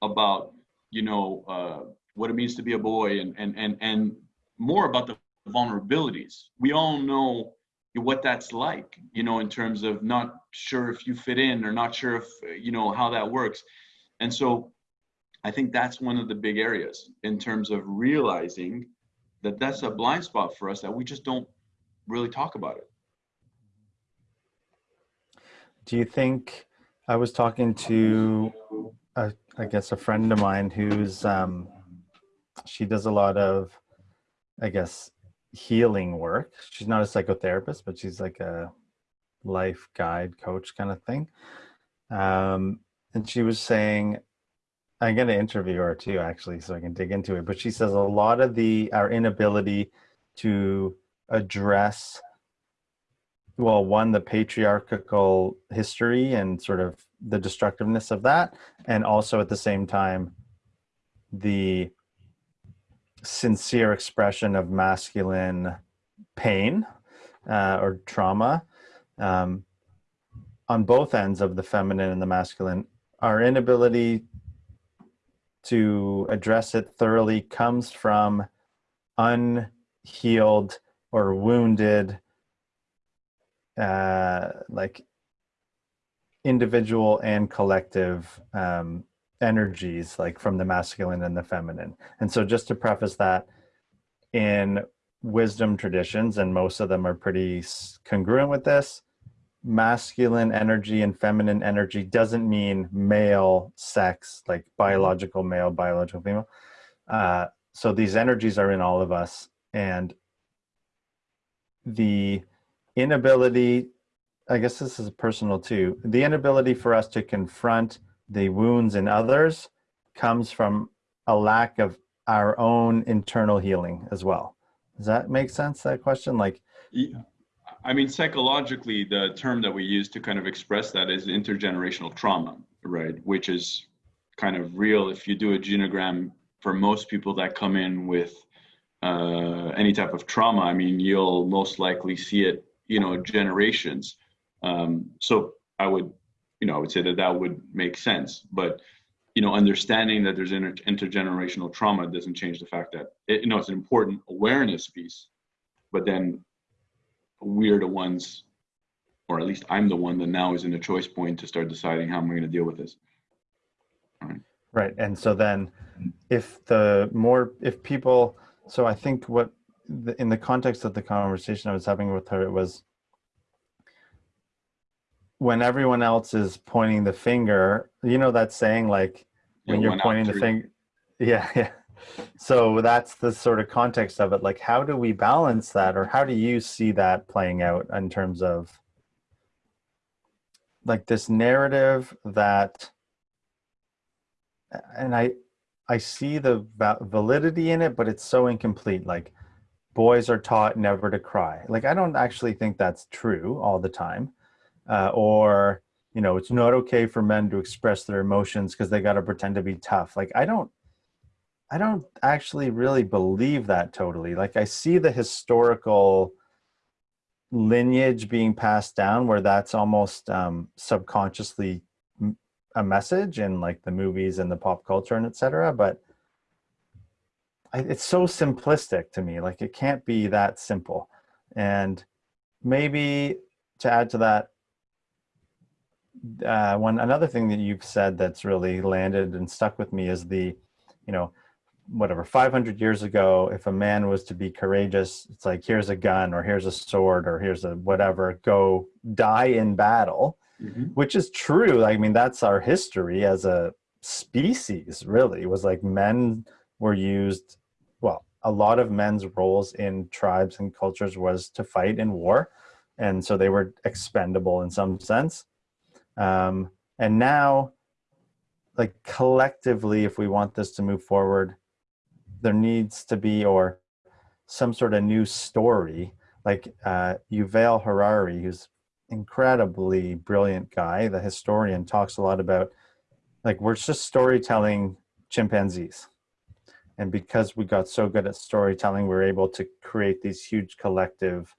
about, you know, uh, what it means to be a boy and and and and more about the vulnerabilities. We all know what that's like, you know, in terms of not sure if you fit in or not sure if you know how that works. And so I think that's one of the big areas in terms of realizing that that's a blind spot for us that we just don't really talk about it. Do you think I was talking to, a, I guess, a friend of mine who's um, she does a lot of, I guess, healing work. She's not a psychotherapist, but she's like a life guide coach kind of thing. Um, and she was saying, I'm going to interview her too, actually, so I can dig into it. But she says a lot of the our inability to address, well, one the patriarchal history and sort of the destructiveness of that, and also at the same time the sincere expression of masculine pain uh, or trauma um, on both ends of the feminine and the masculine. Our inability to address it thoroughly comes from unhealed or wounded uh, like individual and collective um, energies like from the masculine and the feminine. And so just to preface that in wisdom traditions and most of them are pretty congruent with this masculine energy and feminine energy doesn't mean male sex like biological male biological female. Uh, so these energies are in all of us and the inability i guess this is personal too the inability for us to confront the wounds in others comes from a lack of our own internal healing as well. Does that make sense that question? Like i mean psychologically the term that we use to kind of express that is intergenerational trauma right? Which is kind of real. If you do a genogram for most people that come in with uh, any type of trauma, I mean, you'll most likely see it, you know, generations. Um, so I would, you know, I would say that that would make sense. But, you know, understanding that there's inter- intergenerational trauma doesn't change the fact that, it, you know, it's an important awareness piece. But then we're the ones, or at least I'm the one that now is in the choice point to start deciding how am I'm going to deal with this. Right. Right. And so then if the more, if people, so I think what in the context of the conversation I was having with her, it was when everyone else is pointing the finger, you know, that saying like when you're pointing the finger, yeah, yeah. So that's the sort of context of it. Like, how do we balance that, or how do you see that playing out in terms of like this narrative that, and I, I see the validity in it, but it's so incomplete. Like boys are taught never to cry. Like I don't actually think that's true all the time. Uh, or, you know, it's not okay for men to express their emotions because they got to pretend to be tough. Like I don't, I don't actually really believe that totally. Like I see the historical lineage being passed down where that's almost um, subconsciously a message in like the movies and the pop culture and etc but I, it's so simplistic to me like it can't be that simple and maybe to add to that uh, one another thing that you've said that's really landed and stuck with me is the you know whatever 500 years ago if a man was to be courageous it's like here's a gun or here's a sword or here's a whatever go die in battle mm-hmm. which is true. I mean, that's our history as a species, really, was like men were used, well, a lot of men's roles in tribes and cultures was to fight in war. And so they were expendable in some sense. Um, and now, like collectively, if we want this to move forward, there needs to be, or some sort of new story like uh, Yuval Harari, who's incredibly brilliant guy. The historian talks a lot about like we're just storytelling chimpanzees. And because we got so good at storytelling, we're able to create these huge collective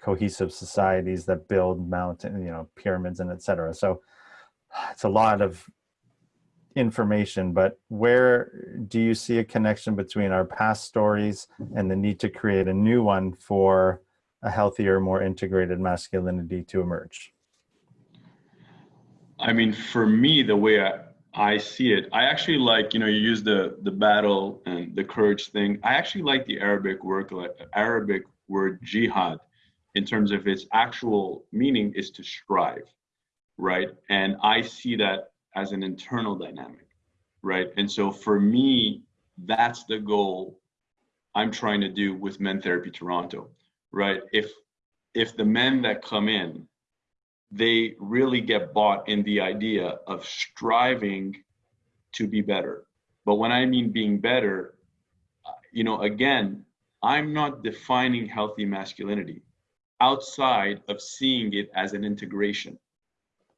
cohesive societies that build mountain, you know, pyramids and etc. So it's a lot of information, but where do you see a connection between our past stories and the need to create a new one for a healthier, more integrated masculinity to emerge? I mean, for me, the way I, I see it, I actually like, you know, you use the the battle and the courage thing. I actually like the Arabic word, Arabic word jihad, in terms of its actual meaning is to strive, right? And I see that as an internal dynamic, right? And so for me, that's the goal I'm trying to do with Men Therapy Toronto right? If if the men that come in, they really get bought in the idea of striving to be better. But when I mean being better, uh, you know, again, I'm not defining healthy masculinity outside of seeing it as an integration.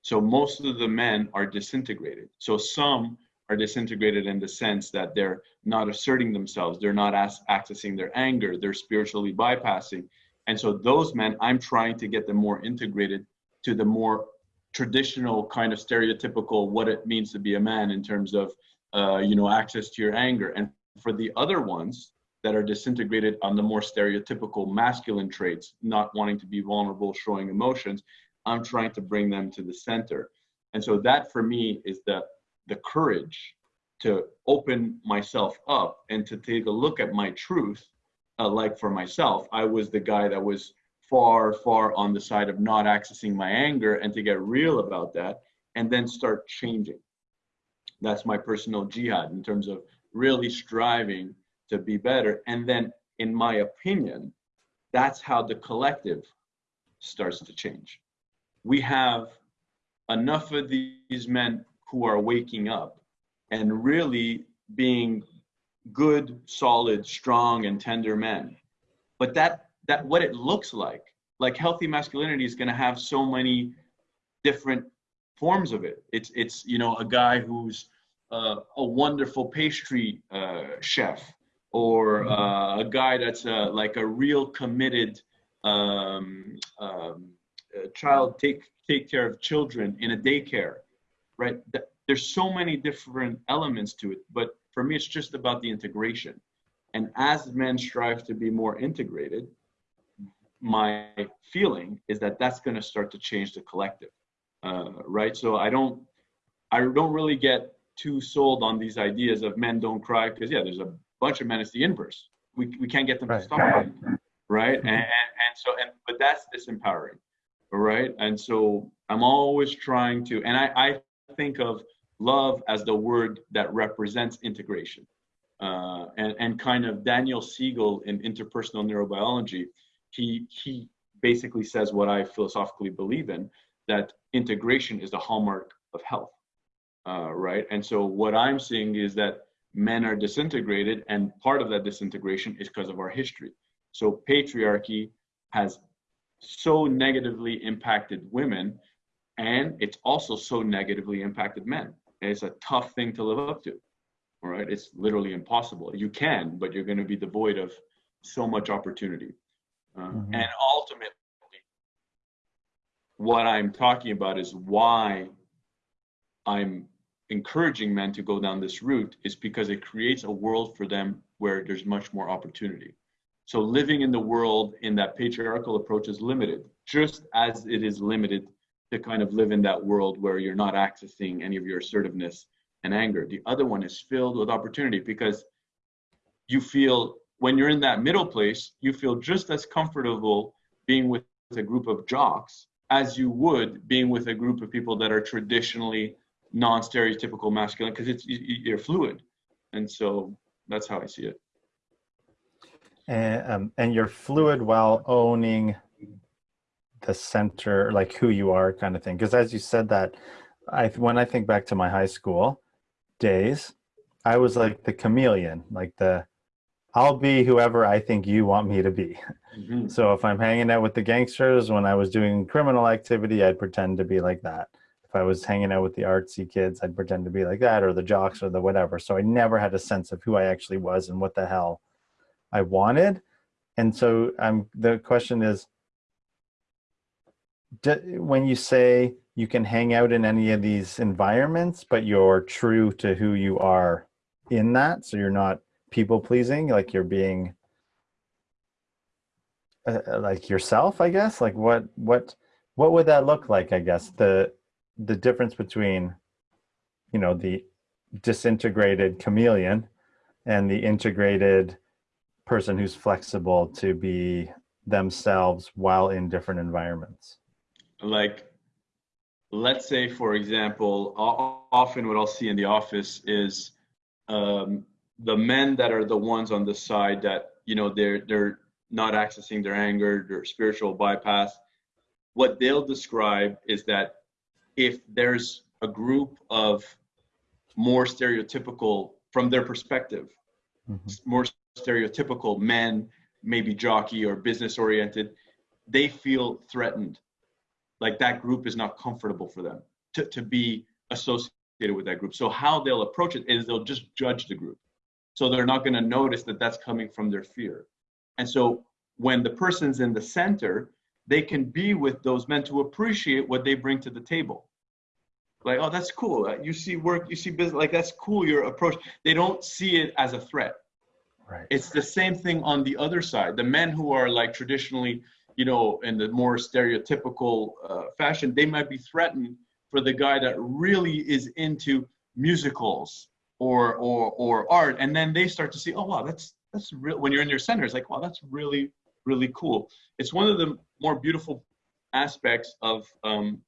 So most of the men are disintegrated. So some are disintegrated in the sense that they're not asserting themselves, they're not accessing their anger, they're spiritually bypassing. And so those men, I'm trying to get them more integrated to the more traditional kind of stereotypical what it means to be a man in terms of, uh, you know, access to your anger. And for the other ones that are disintegrated on the more stereotypical masculine traits, not wanting to be vulnerable, showing emotions, I'm trying to bring them to the center. And so that for me is the the courage to open myself up and to take a look at my truth uh, like for myself i was the guy that was far far on the side of not accessing my anger and to get real about that and then start changing that's my personal jihad in terms of really striving to be better and then in my opinion that's how the collective starts to change we have enough of these men who are waking up and really being good, solid, strong, and tender men. But that that what it looks like, like healthy masculinity is going to have so many different forms of it. It's it's you know a guy who's uh, a wonderful pastry uh, chef, or mm-hmm. uh, a guy that's uh, like a real committed um, um, child take take care of children in a daycare, right? there's so many different elements to it but for me it's just about the integration and as men strive to be more integrated my feeling is that that's going to start to change the collective uh, right so i don't i don't really get too sold on these ideas of men don't cry because yeah there's a bunch of men it's the inverse we, we can't get them right. to stop right and, and, and so and but that's disempowering right and so i'm always trying to and i i think of love as the word that represents integration. Uh, and, and kind of Daniel Siegel in interpersonal neurobiology, he, he basically says what I philosophically believe in, that integration is the hallmark of health, uh, right? And so what I'm seeing is that men are disintegrated and part of that disintegration is because of our history. So patriarchy has so negatively impacted women and it's also so negatively impacted men it's a tough thing to live up to. All right, it's literally impossible. You can, but you're going to be devoid of so much opportunity. Uh, mm-hmm. And ultimately, what I'm talking about is why I'm encouraging men to go down this route is because it creates a world for them where there's much more opportunity. So living in the world in that patriarchal approach is limited, just as it is limited to kind of live in that world where you're not accessing any of your assertiveness and anger. The other one is filled with opportunity because you feel when you're in that middle place, you feel just as comfortable being with a group of jocks as you would being with a group of people that are traditionally non-stereotypical masculine because it's you're fluid, and so that's how I see it. And um, and you're fluid while owning the center, like who you are, kind of thing. Because as you said that, I when I think back to my high school days, I was like the chameleon, like the I'll be whoever I think you want me to be. Mm-hmm. So if I'm hanging out with the gangsters when I was doing criminal activity, I'd pretend to be like that. If I was hanging out with the artsy kids, I'd pretend to be like that, or the jocks, or the whatever. So I never had a sense of who I actually was and what the hell I wanted. And so I'm the question is, when you say you can hang out in any of these environments, but you're true to who you are in that, so you're not people pleasing, like you're being uh, uh, like yourself, I guess. Like what what what would that look like? I guess the the difference between you know the disintegrated chameleon and the integrated person who's flexible to be themselves while in different environments. Like let's say for example often what i'll see in the office is um, the men that are the ones on the side that you know they're they're not accessing their anger their spiritual bypass. What they'll describe is that if there's a group of more stereotypical from their perspective mm-hmm. more stereotypical men maybe jockey or business oriented they feel threatened like that group is not comfortable for them to, to be associated with that group. So how they'll approach it is they'll just judge the group. So they're not going to notice that that's coming from their fear. And so when the person's in the center, they can be with those men to appreciate what they bring to the table. Like, oh, that's cool. You see work, you see business, like that's cool, your approach. They don't see it as a threat. Right. It's the same thing on the other side. The men who are like traditionally you know, in the more stereotypical uh, fashion, they might be threatened for the guy that really is into musicals or or or art and then they start to see oh wow that's that's real when you're in your center it's like wow that's really really cool. It's one of the more beautiful aspects of um,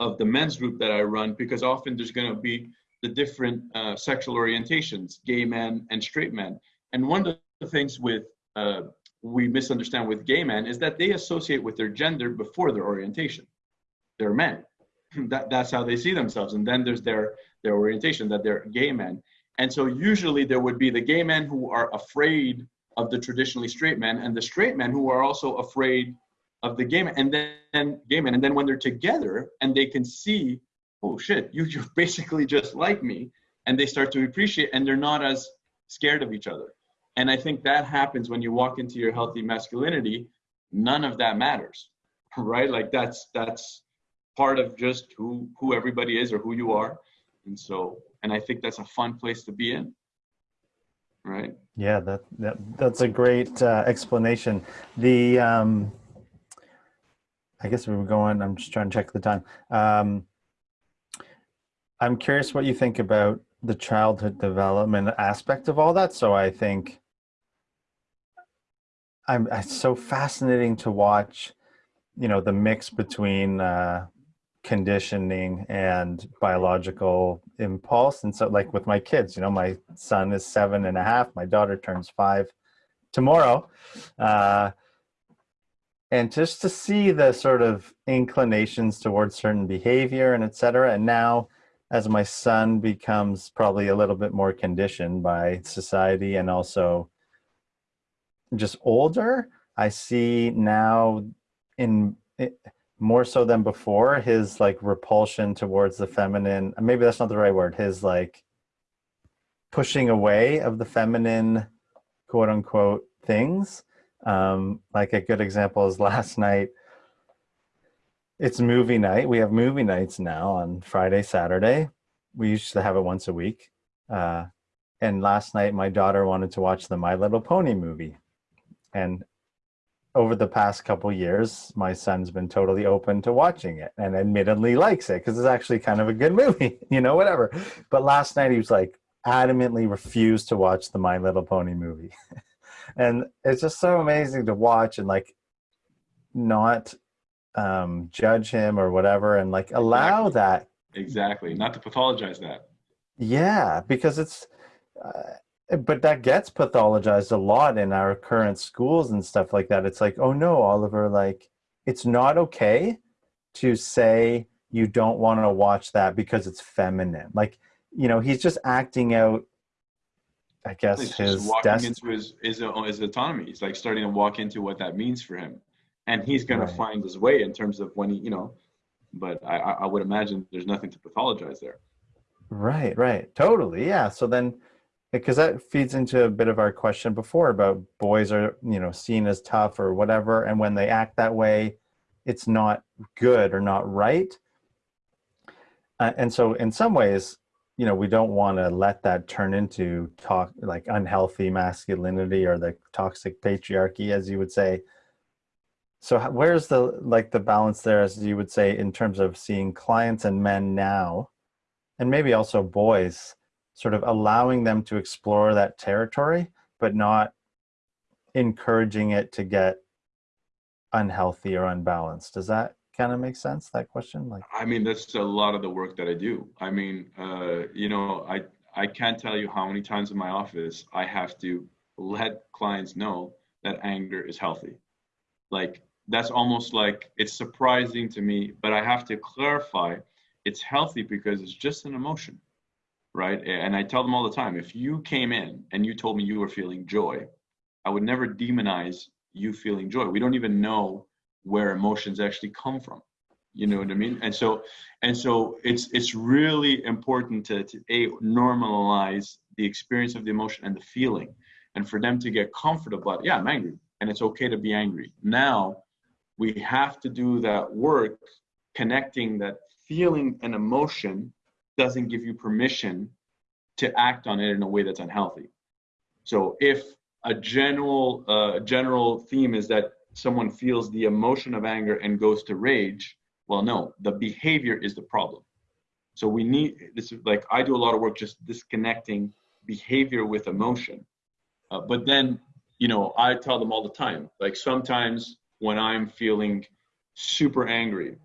of the men's group that i run because often there's going to be the different uh, sexual orientations gay men and straight men. And one of the things with uh, we misunderstand with gay men is that they associate with their gender before their orientation. They're men. That, that's how they see themselves. And then there's their their orientation that they're gay men. And so usually there would be the gay men who are afraid of the traditionally straight men and the straight men who are also afraid of the gay men. And then gay men. And then when they're together and they can see oh shit you, you're basically just like me and they start to appreciate and they're not as scared of each other. And i think that happens when you walk into your healthy masculinity none of that matters right? Like that's that's part of just who who everybody is or who you are. And so and i think that's a fun place to be in right? Yeah that, that that's a great uh, explanation. The um i guess we were going i'm just trying to check the time. Um i'm curious what you think about the childhood development aspect of all that. So i think i'm it's so fascinating to watch you know the mix between uh conditioning and biological impulse. And so like with my kids, you know, my son is seven and a half, my daughter turns five tomorrow. Uh, and just to see the sort of inclinations towards certain behavior and et cetera. And now as my son becomes probably a little bit more conditioned by society and also just older, I see now in, more so than before his like repulsion towards the feminine maybe that's not the right word his like pushing away of the feminine quote unquote things. Um like a good example is last night it's movie night. We have movie nights now on friday saturday. We used to have it once a week. Uh and last night my daughter wanted to watch the my little pony movie. And over the past couple years, my son's been totally open to watching it and admittedly likes it because it's actually kind of a good movie, you know, whatever. But last night he was like adamantly refused to watch the My Little Pony movie. and it's just so amazing to watch and like not um, judge him or whatever and like allow exactly. that. Exactly. Not to pathologize that. Yeah, because it's, uh, but that gets pathologized a lot in our current schools and stuff like that. It's like oh no oliver like it's not okay to say you don't want to watch that because it's feminine. Like you know he's just acting out i guess he's his walking into his, his uh, his autonomy. He's like starting to walk into what that means for him. And he's going right. to find his way in terms of when he you know but i i would imagine there's nothing to pathologize there. Right right. Totally. Yeah. So then because that feeds into a bit of our question before about boys are you know seen as tough or whatever and when they act that way it's not good or not right. Uh, and so in some ways you know we don't want to let that turn into talk like unhealthy masculinity or the toxic patriarchy as you would say. So where's the like the balance there as you would say in terms of seeing clients and men now and maybe also boys sort of allowing them to explore that territory, but not encouraging it to get unhealthy or unbalanced. Does that kind of make sense, that question? Like, I mean, that's a lot of the work that I do. I mean, uh, you know, I, I can't tell you how many times in my office I have to let clients know that anger is healthy. Like, that's almost like it's surprising to me, but I have to clarify it's healthy because it's just an emotion right? And I tell them all the time, if you came in and you told me you were feeling joy, I would never demonize you feeling joy. We don't even know where emotions actually come from. You know what I mean? And so, and so it's it's really important to, to a normalize the experience of the emotion and the feeling, and for them to get comfortable. Yeah, I'm angry, and it's okay to be angry. Now, we have to do that work, connecting that feeling and emotion doesn't give you permission to act on it in a way that's unhealthy. So if a general uh, general theme is that someone feels the emotion of anger and goes to rage, well, no, the behavior is the problem. So we need this is like I do a lot of work just disconnecting behavior with emotion. Uh, but then, you know, I tell them all the time, like sometimes when I'm feeling super angry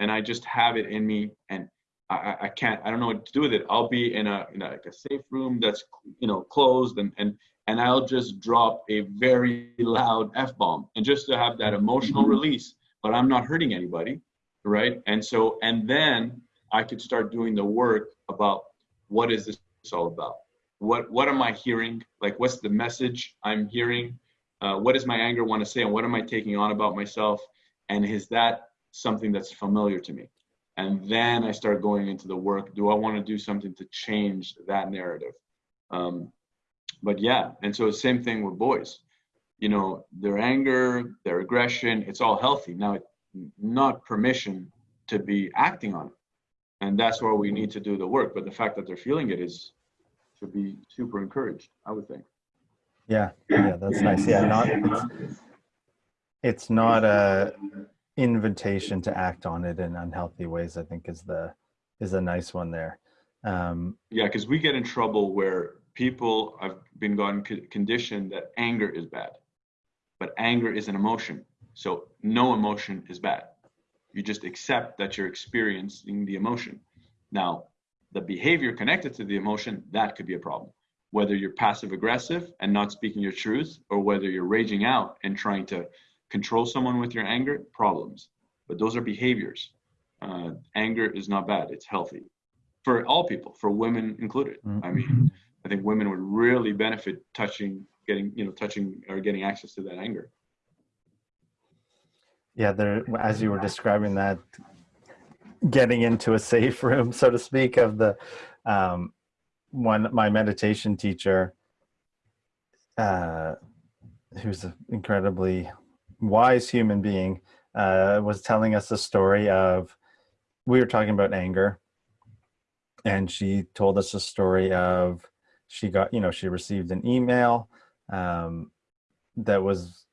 and I just have it in me and I, I can't, I don't know what to do with it. I'll be in a, in a, like a safe room that's, you know, closed and, and, and I'll just drop a very loud F bomb and just to have that emotional release, but I'm not hurting anybody. Right. And so, and then I could start doing the work about what is this all about? What, what am I hearing? Like, what's the message I'm hearing? Uh, what does my anger want to say? And what am I taking on about myself? And is that something that's familiar to me? And then I start going into the work. Do I want to do something to change that narrative? Um, but yeah, and so same thing with boys. You know, their anger, their aggression, it's all healthy. Now, not permission to be acting on it. And that's where we need to do the work. But the fact that they're feeling it is should be super encouraged, I would think. Yeah, yeah, that's nice. Yeah, not it's, it's not a invitation to act on it in unhealthy ways. I think is the is a nice one there. Um, yeah, because we get in trouble where people have been gotten conditioned that anger is bad, but anger is an emotion. So no emotion is bad. You just accept that you're experiencing the emotion. Now, the behavior connected to the emotion that could be a problem whether you're passive aggressive and not speaking your truth, or whether you're raging out and trying to control someone with your anger, problems. But those are behaviors. Uh, anger is not bad, it's healthy for all people, for women included. Mm-hmm. I mean, I think women would really benefit touching, getting, you know, touching or getting access to that anger. Yeah, there, as you were describing that, getting into a safe room, so to speak, of the, um, one my meditation teacher uh, who's incredibly wise human being uh, was telling us a story of we were talking about anger. And she told us a story of she got you know she received an email um, that was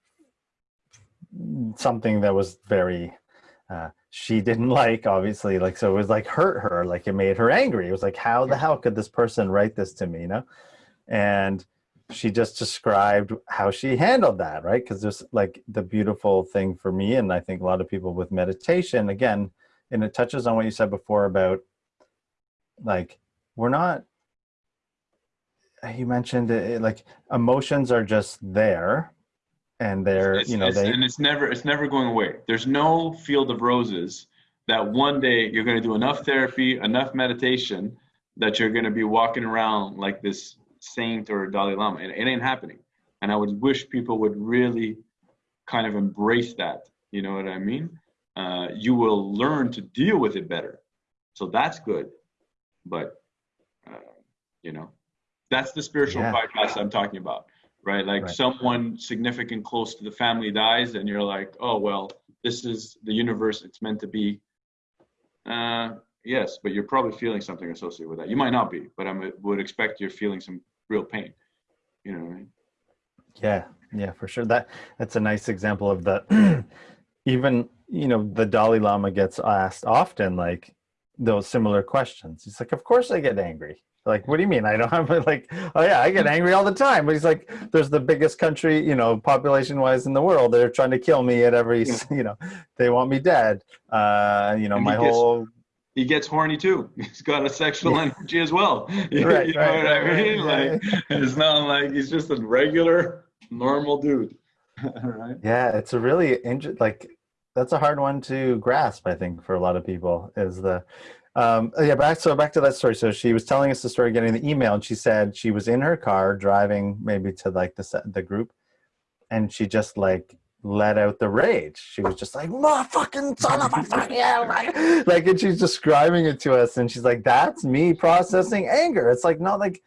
something that was very uh, she didn't like obviously. Like so it was like hurt her. Like it made her angry. It was like how the hell could this person write this to me you know? And she just described how she handled that right? Because there's like the beautiful thing for me and i think a lot of people with meditation again and it touches on what you said before about like we're not you mentioned it, like emotions are just there and they're it's, you know they and it's never it's never going away. There's no field of roses that one day you're going to do enough therapy enough meditation that you're going to be walking around like this saint or dalai lama it, it ain't happening and i would wish people would really kind of embrace that you know what i mean uh, you will learn to deal with it better so that's good but uh, you know that's the spiritual yeah. bypass i'm talking about right? Like right. someone significant close to the family dies, and you're like, oh well, this is the universe. It's meant to be. Uh, yes, but you're probably feeling something associated with that. You might not be, but I would expect you're feeling some real pain. You know mean? Yeah, yeah, for sure. That that's a nice example of the. even you know the Dalai Lama gets asked often like those similar questions. He's like, of course I get angry like what do you mean i don't have like oh yeah i get angry all the time but he's like there's the biggest country you know population wise in the world they're trying to kill me at every you know they want me dead uh you know and my gets, whole he gets horny too. He's got a sexual yeah. energy as well. Right, you know right, what right, i mean? Like it's not like he's just a regular normal dude. Right? Yeah it's a really interesting like that's a hard one to grasp i think for a lot of people is the um, yeah, back so back to that story. So she was telling us the story, getting the email, and she said she was in her car driving maybe to like the the group, and she just like let out the rage. She was just like, "Motherfucking son of a fucking yeah!" like, and she's describing it to us, and she's like, "That's me processing anger." It's like not like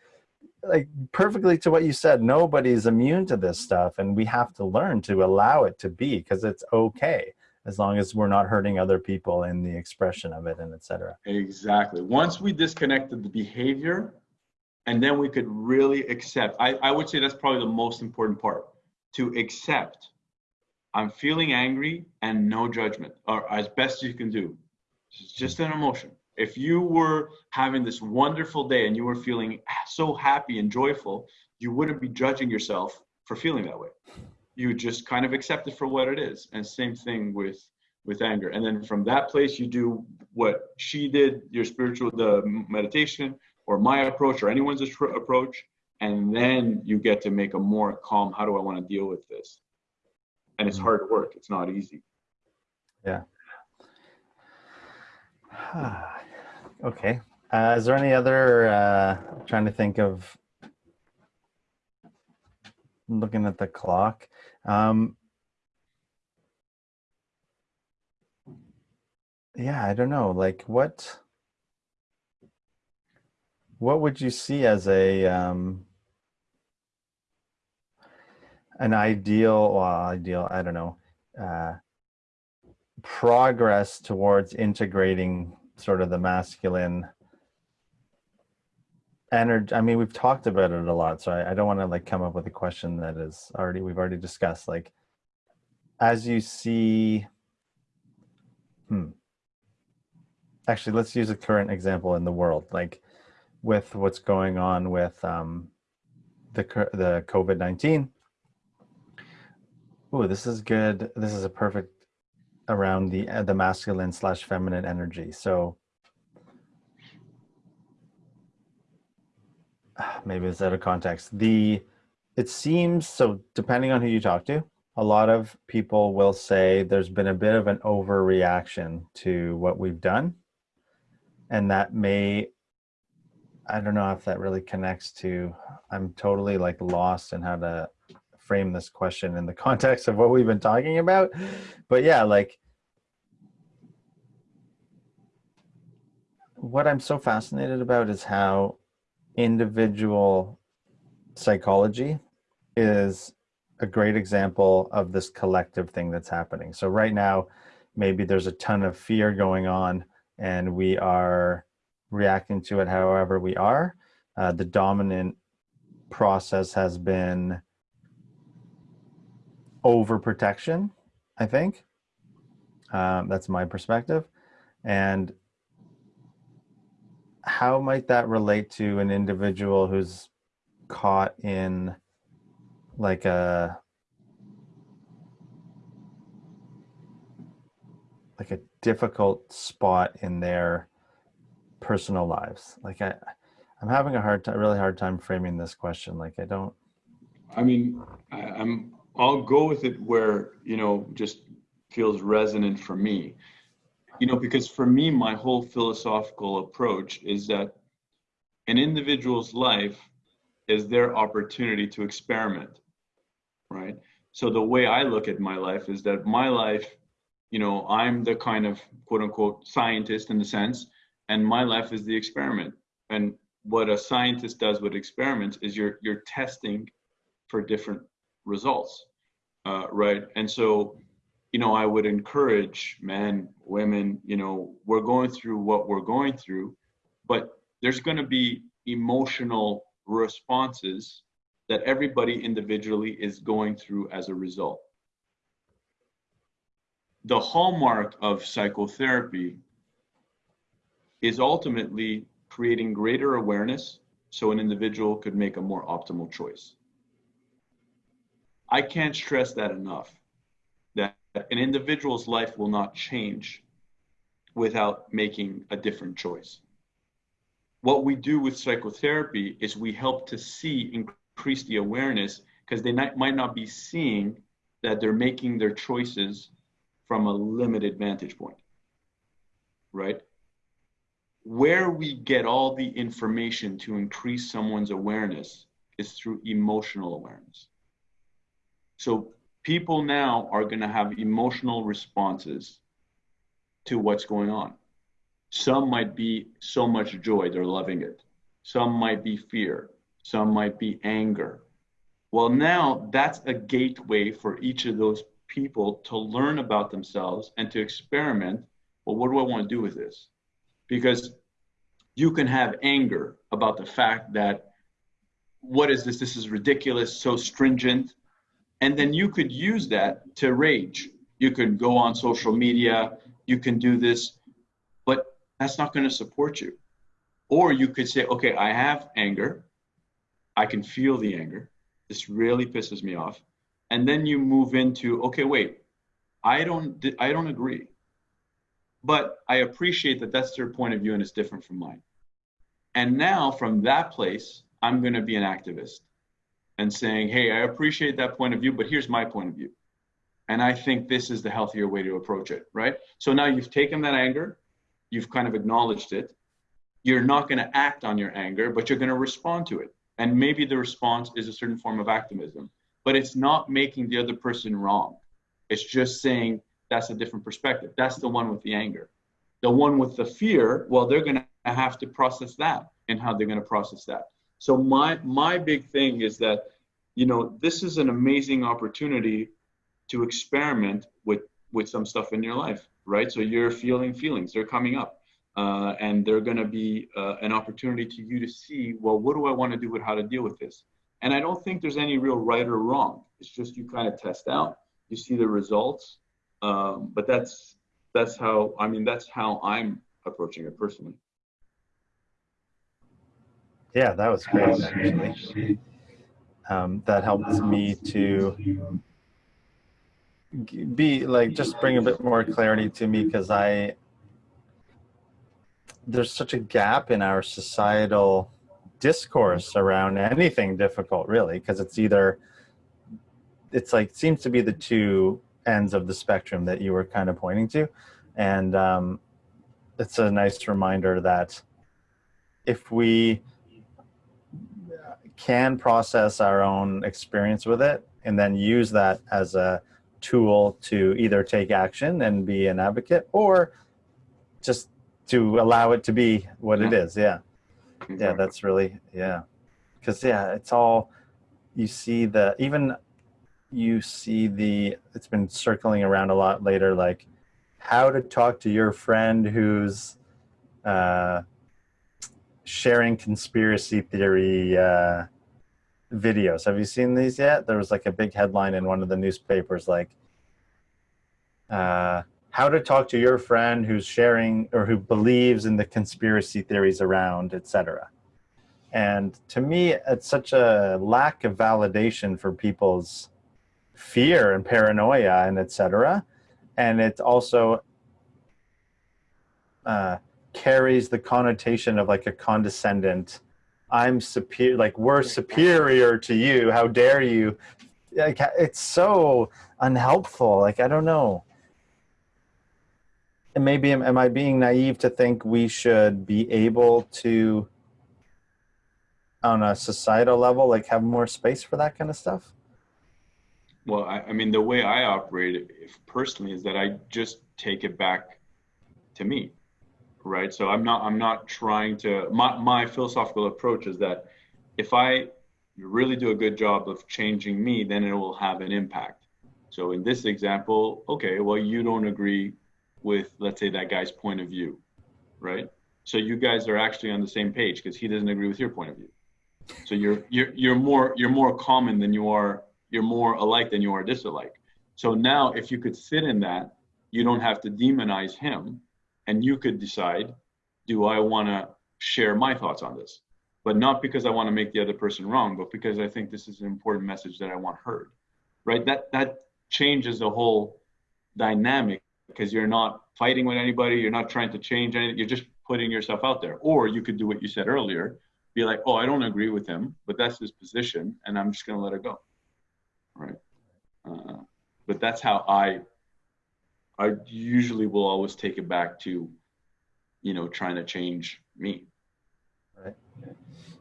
like perfectly to what you said. Nobody's immune to this stuff, and we have to learn to allow it to be because it's okay as long as we're not hurting other people in the expression of it and etc. Exactly. Once we disconnected the behavior, and then we could really accept. I, I would say that's probably the most important part to accept. I'm feeling angry and no judgment, or as best you can do. It's just an emotion. If you were having this wonderful day and you were feeling so happy and joyful, you wouldn't be judging yourself for feeling that way. You just kind of accept it for what it is. And same thing with with anger. And then from that place, you do what she did, your spiritual, the meditation, or my approach, or anyone's approach, and then you get to make a more calm. How do I want to deal with this? And it's mm. hard work. It's not easy. Yeah. okay. Uh, is there any other? Uh, trying to think of. Looking at the clock. Um, yeah, I don't know. Like what? What would you see as a um, an ideal? Well, ideal. I don't know. Uh, progress towards integrating sort of the masculine energy i mean we've talked about it a lot so I, I don't want to like come up with a question that is already we've already discussed like as you see hmm actually let's use a current example in the world like with what's going on with um the the covid-19 oh this is good this is a perfect around the uh, the masculine slash feminine energy. So maybe it's out of context. The it seems so depending on who you talk to, a lot of people will say there's been a bit of an overreaction to what we've done. And that may I don't know if that really connects to I'm totally like lost in how to frame this question in the context of what we've been talking about. But yeah, like what I'm so fascinated about is how individual psychology is a great example of this collective thing that's happening. So right now, maybe there's a ton of fear going on and we are reacting to it however we are. Uh, the dominant process has been overprotection, I think. Um, that's my perspective. And how might that relate to an individual who's caught in like a like a difficult spot in their personal lives like i i'm having a hard time really hard time framing this question like i don't i mean I, i'm I'll go with it where, you know, just feels resonant for me. You know, because for me, my whole philosophical approach is that an individual's life is their opportunity to experiment, right? So the way I look at my life is that my life, you know, I'm the kind of quote unquote scientist in the sense, and my life is the experiment. And what a scientist does with experiments is you're you're testing for different results, uh, right? And so, you know, I would encourage men, women, you know, we're going through what we're going through, but there's going to be emotional responses that everybody individually is going through as a result. The hallmark of psychotherapy is ultimately creating greater awareness so an individual could make a more optimal choice. I can't stress that enough that an individual's life will not change without making a different choice. What we do with psychotherapy is we help to see increase the awareness because they not, might not be seeing that they're making their choices from a limited vantage point, right? Where we get all the information to increase someone's awareness is through emotional awareness. So people now are going to have emotional responses to what's going on. Some might be so much joy, they're loving it. Some might be fear. Some might be anger. Well, now that's a gateway for each of those people to learn about themselves and to experiment. Well, what do I want to do with this? Because you can have anger about the fact that what is this? This is ridiculous, so stringent. And then you could use that to rage. You could go on social media, you can do this, but that's not going to support you. Or you could say, okay, I have anger. I can feel the anger. This really pisses me off. And then you move into, okay, wait, I don't, I don't agree. But I appreciate that that's their point of view and it's different from mine. And now from that place, I'm going to be an activist and saying, hey, I appreciate that point of view, but here's my point of view. And I think this is the healthier way to approach it, right? So now you've taken that anger, you've kind of acknowledged it. You're not going to act on your anger, but you're going to respond to it. And maybe the response is a certain form of activism, but it's not making the other person wrong. It's just saying that's a different perspective. That's the one with the anger. The one with the fear, well, they're going to have to process that and how they're going to process that. So my my big thing is that, you know, this is an amazing opportunity to experiment with with some stuff in your life, right? So you're feeling feelings, they're coming up. Uh, and they're going to be uh, an opportunity to you to see, well, what do I want to do with how to deal with this? And I don't think there's any real right or wrong. It's just you kind of test out, you see the results. Um, but that's that's how I mean that's how I'm approaching it personally. Yeah, that was great actually. Um, that helped me to be like just bring a bit more clarity to me because I there's such a gap in our societal discourse around anything difficult really because it's either it's like seems to be the two ends of the spectrum that you were kind of pointing to and um, it's a nice reminder that if we can process our own experience with it and then use that as a tool to either take action and be an advocate or just to allow it to be what yeah. it is. Yeah. Yeah, that's really, yeah. Because, yeah, it's all, you see the, even you see the, it's been circling around a lot later, like how to talk to your friend who's uh, sharing conspiracy theory uh, videos. Have you seen these yet? There was like a big headline in one of the newspapers, like, uh, how to talk to your friend who's sharing or who believes in the conspiracy theories around, etc. And to me, it's such a lack of validation for people's fear and paranoia and etc. And it's also uh, carries the connotation of like a condescendent, I'm superior, like we're superior to you. How dare you? Like it's so unhelpful. Like I don't know and maybe am, am I being naive to think we should be able to, on a societal level, like have more space for that kind of stuff? Well, I, I mean, the way I operate personally is that I just take it back to me, right? So I'm not I'm not trying to. My my philosophical approach is that if I really do a good job of changing me, then it will have an impact. So in this example, okay, well, you don't agree with let's say that guy's point of view right so you guys are actually on the same page because he doesn't agree with your point of view so you're you're you're more you're more common than you are you're more alike than you are disalike so now if you could sit in that you don't have to demonize him and you could decide do i want to share my thoughts on this but not because i want to make the other person wrong but because i think this is an important message that i want heard right that that changes the whole dynamic because you're not fighting with anybody, you're not trying to change anything, you're just putting yourself out there. Or you could do what you said earlier, be like, oh, I don't agree with him, but that's his position, and I'm just going to let it go. Right. Uh, but that's how I, I usually will always take it back to, you know, trying to change me. Right.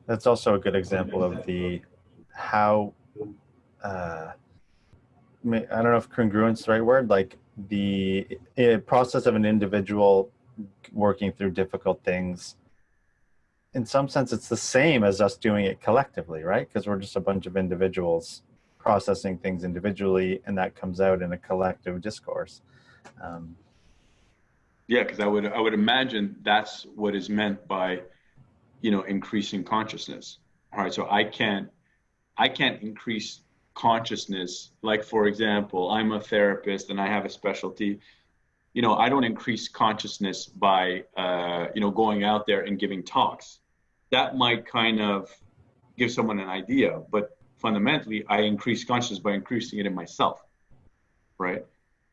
That's also a good example of the how. Uh, I don't know if congruence is the right word. Like the process of an individual working through difficult things in some sense it's the same as us doing it collectively right because we're just a bunch of individuals processing things individually and that comes out in a collective discourse um, yeah because i would i would imagine that's what is meant by you know increasing consciousness all right so i can't i can't increase consciousness like for example i'm a therapist and i have a specialty you know, I don't increase consciousness by, uh, you know, going out there and giving talks. That might kind of give someone an idea, but fundamentally, I increase consciousness by increasing it in myself, right?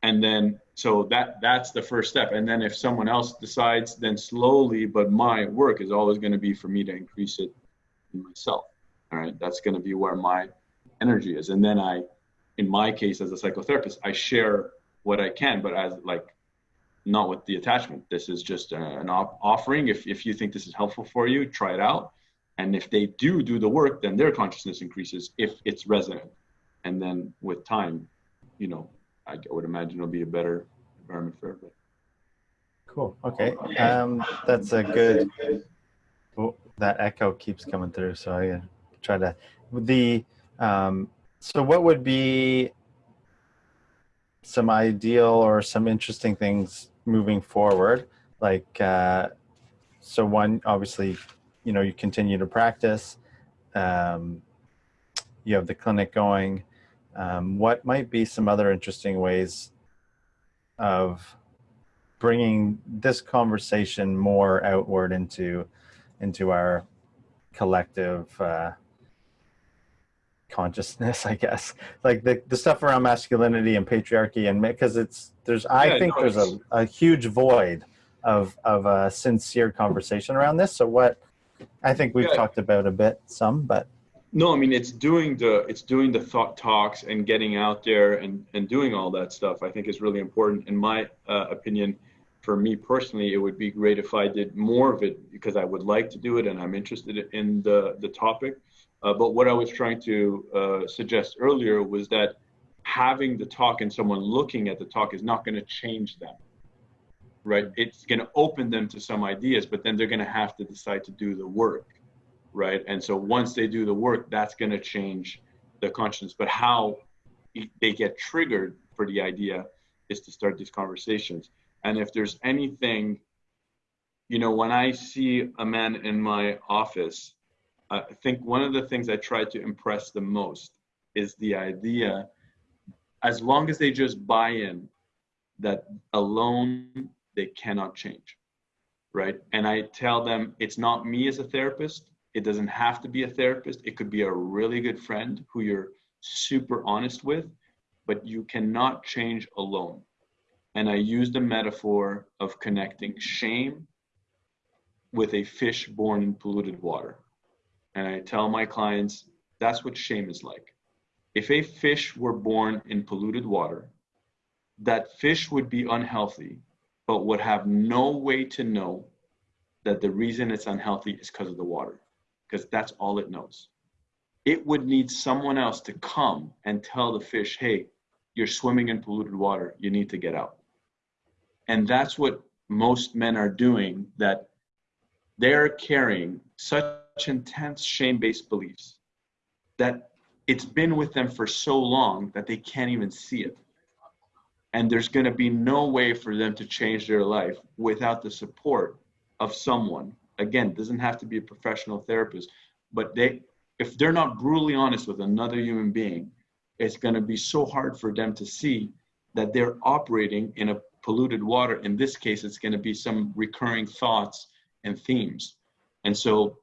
And then, so that that's the first step. And then, if someone else decides, then slowly, but my work is always going to be for me to increase it in myself. All right, that's going to be where my energy is. And then I, in my case as a psychotherapist, I share what I can, but as like not with the attachment. This is just uh, an offering. If, if you think this is helpful for you, try it out. And if they do do the work, then their consciousness increases if it's resonant. And then with time, you know, I would imagine it'll be a better environment for everybody. Cool. Okay. Um, that's a good. Oh, that echo keeps coming through, so I try to. The um, so what would be some ideal or some interesting things moving forward? Like, uh, so one, obviously, you know, you continue to practice. Um, you have the clinic going. Um, what might be some other interesting ways of bringing this conversation more outward into into our collective uh, consciousness, I guess. Like the, the stuff around masculinity and patriarchy and because it's there's I yeah, think no, there's a, a huge void of of a sincere conversation around this. So what I think we've yeah. talked about a bit some, but no, I mean it's doing the it's doing the thought talks and getting out there and and doing all that stuff. I think is really important. In my uh, opinion, for me personally, it would be great if I did more of it because I would like to do it and I'm interested in the the topic. Uh, but what I was trying to uh, suggest earlier was that having the talk and someone looking at the talk is not going to change them, right? It's going to open them to some ideas, but then they're going to have to decide to do the work, right? And so once they do the work, that's going to change their conscience. But how they get triggered for the idea is to start these conversations. And if there's anything, you know, when I see a man in my office I think one of the things I try to impress the most is the idea, as long as they just buy in, that alone they cannot change, right? And I tell them it's not me as a therapist. It doesn't have to be a therapist. It could be a really good friend who you're super honest with, but you cannot change alone. And I use the metaphor of connecting shame with a fish born in polluted water and I tell my clients that's what shame is like. If a fish were born in polluted water, that fish would be unhealthy, but would have no way to know that the reason it's unhealthy is because of the water, because that's all it knows. It would need someone else to come and tell the fish, hey, you're swimming in polluted water, you need to get out. And that's what most men are doing, that they're carrying such intense shame based beliefs that it's been with them for so long that they can't even see it. And there's going to be no way for them to change their life without the support of someone. Again, doesn't have to be a professional therapist, but they if they're not brutally honest with another human being, it's going to be so hard for them to see that they're operating in a polluted water. In this case, it's going to be some recurring thoughts and themes. And so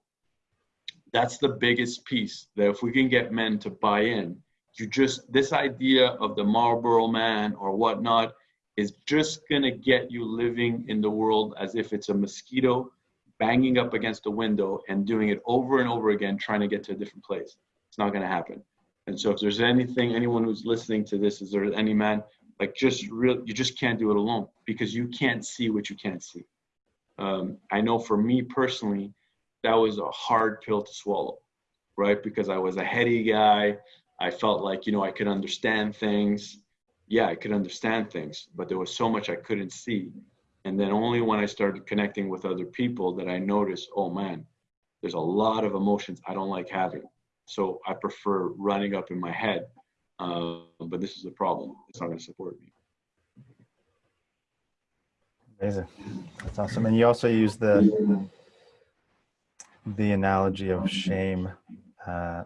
that's the biggest piece that if we can get men to buy in you just this idea of the marlboro man or whatnot is just going to get you living in the world as if it's a mosquito banging up against a window and doing it over and over again trying to get to a different place it's not going to happen and so if there's anything anyone who's listening to this is there any man like just real you just can't do it alone because you can't see what you can't see um, i know for me personally that was a hard pill to swallow, right? Because I was a heady guy. I felt like, you know, I could understand things. Yeah, I could understand things, but there was so much I couldn't see. And then only when I started connecting with other people that I noticed, oh man, there's a lot of emotions I don't like having. So I prefer running up in my head. Uh, but this is a problem. It's not going to support me. Amazing. That's awesome. And you also use the the analogy of shame uh,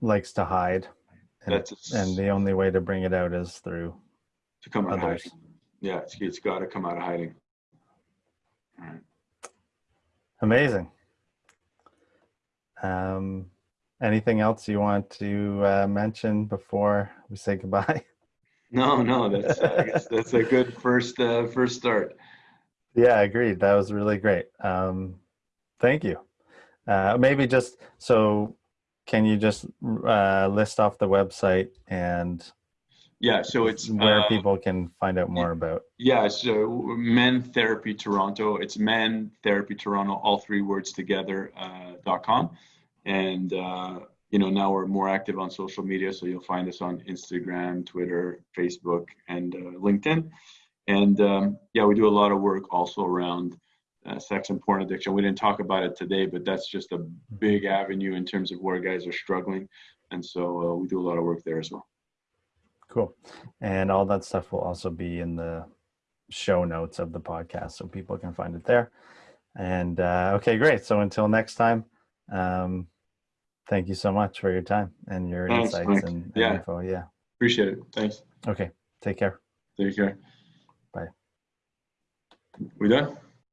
likes to hide, and, and, the only way to bring it out is through to come out others. Hiding. Yeah, it's, it's got to come out of hiding. Amazing. Um, anything else you want to uh, mention before we say goodbye? No, no, that's uh, that's a good first uh, first start. Yeah, agreed. That was really great. Um, thank you. Uh, maybe just so, can you just uh, list off the website and Yeah, so it's where uh, people can find out more about? Yeah, so Men Therapy Toronto. It's Men Therapy Toronto, all three words together. Uh, dot com, and uh, you know now we're more active on social media, so you'll find us on Instagram, Twitter, Facebook, and uh, LinkedIn. And um, yeah, we do a lot of work also around uh, sex and porn addiction. We didn't talk about it today, but that's just a big avenue in terms of where guys are struggling, and so uh, we do a lot of work there as well. Cool. And all that stuff will also be in the show notes of the podcast so people can find it there. And uh, okay, great. So until next time, um, thank you so much for your time and your Thanks, insights Mike. and, and Yeah. info. Yeah. Appreciate it. Thanks. Okay. Take care. Take care. Bye. We done?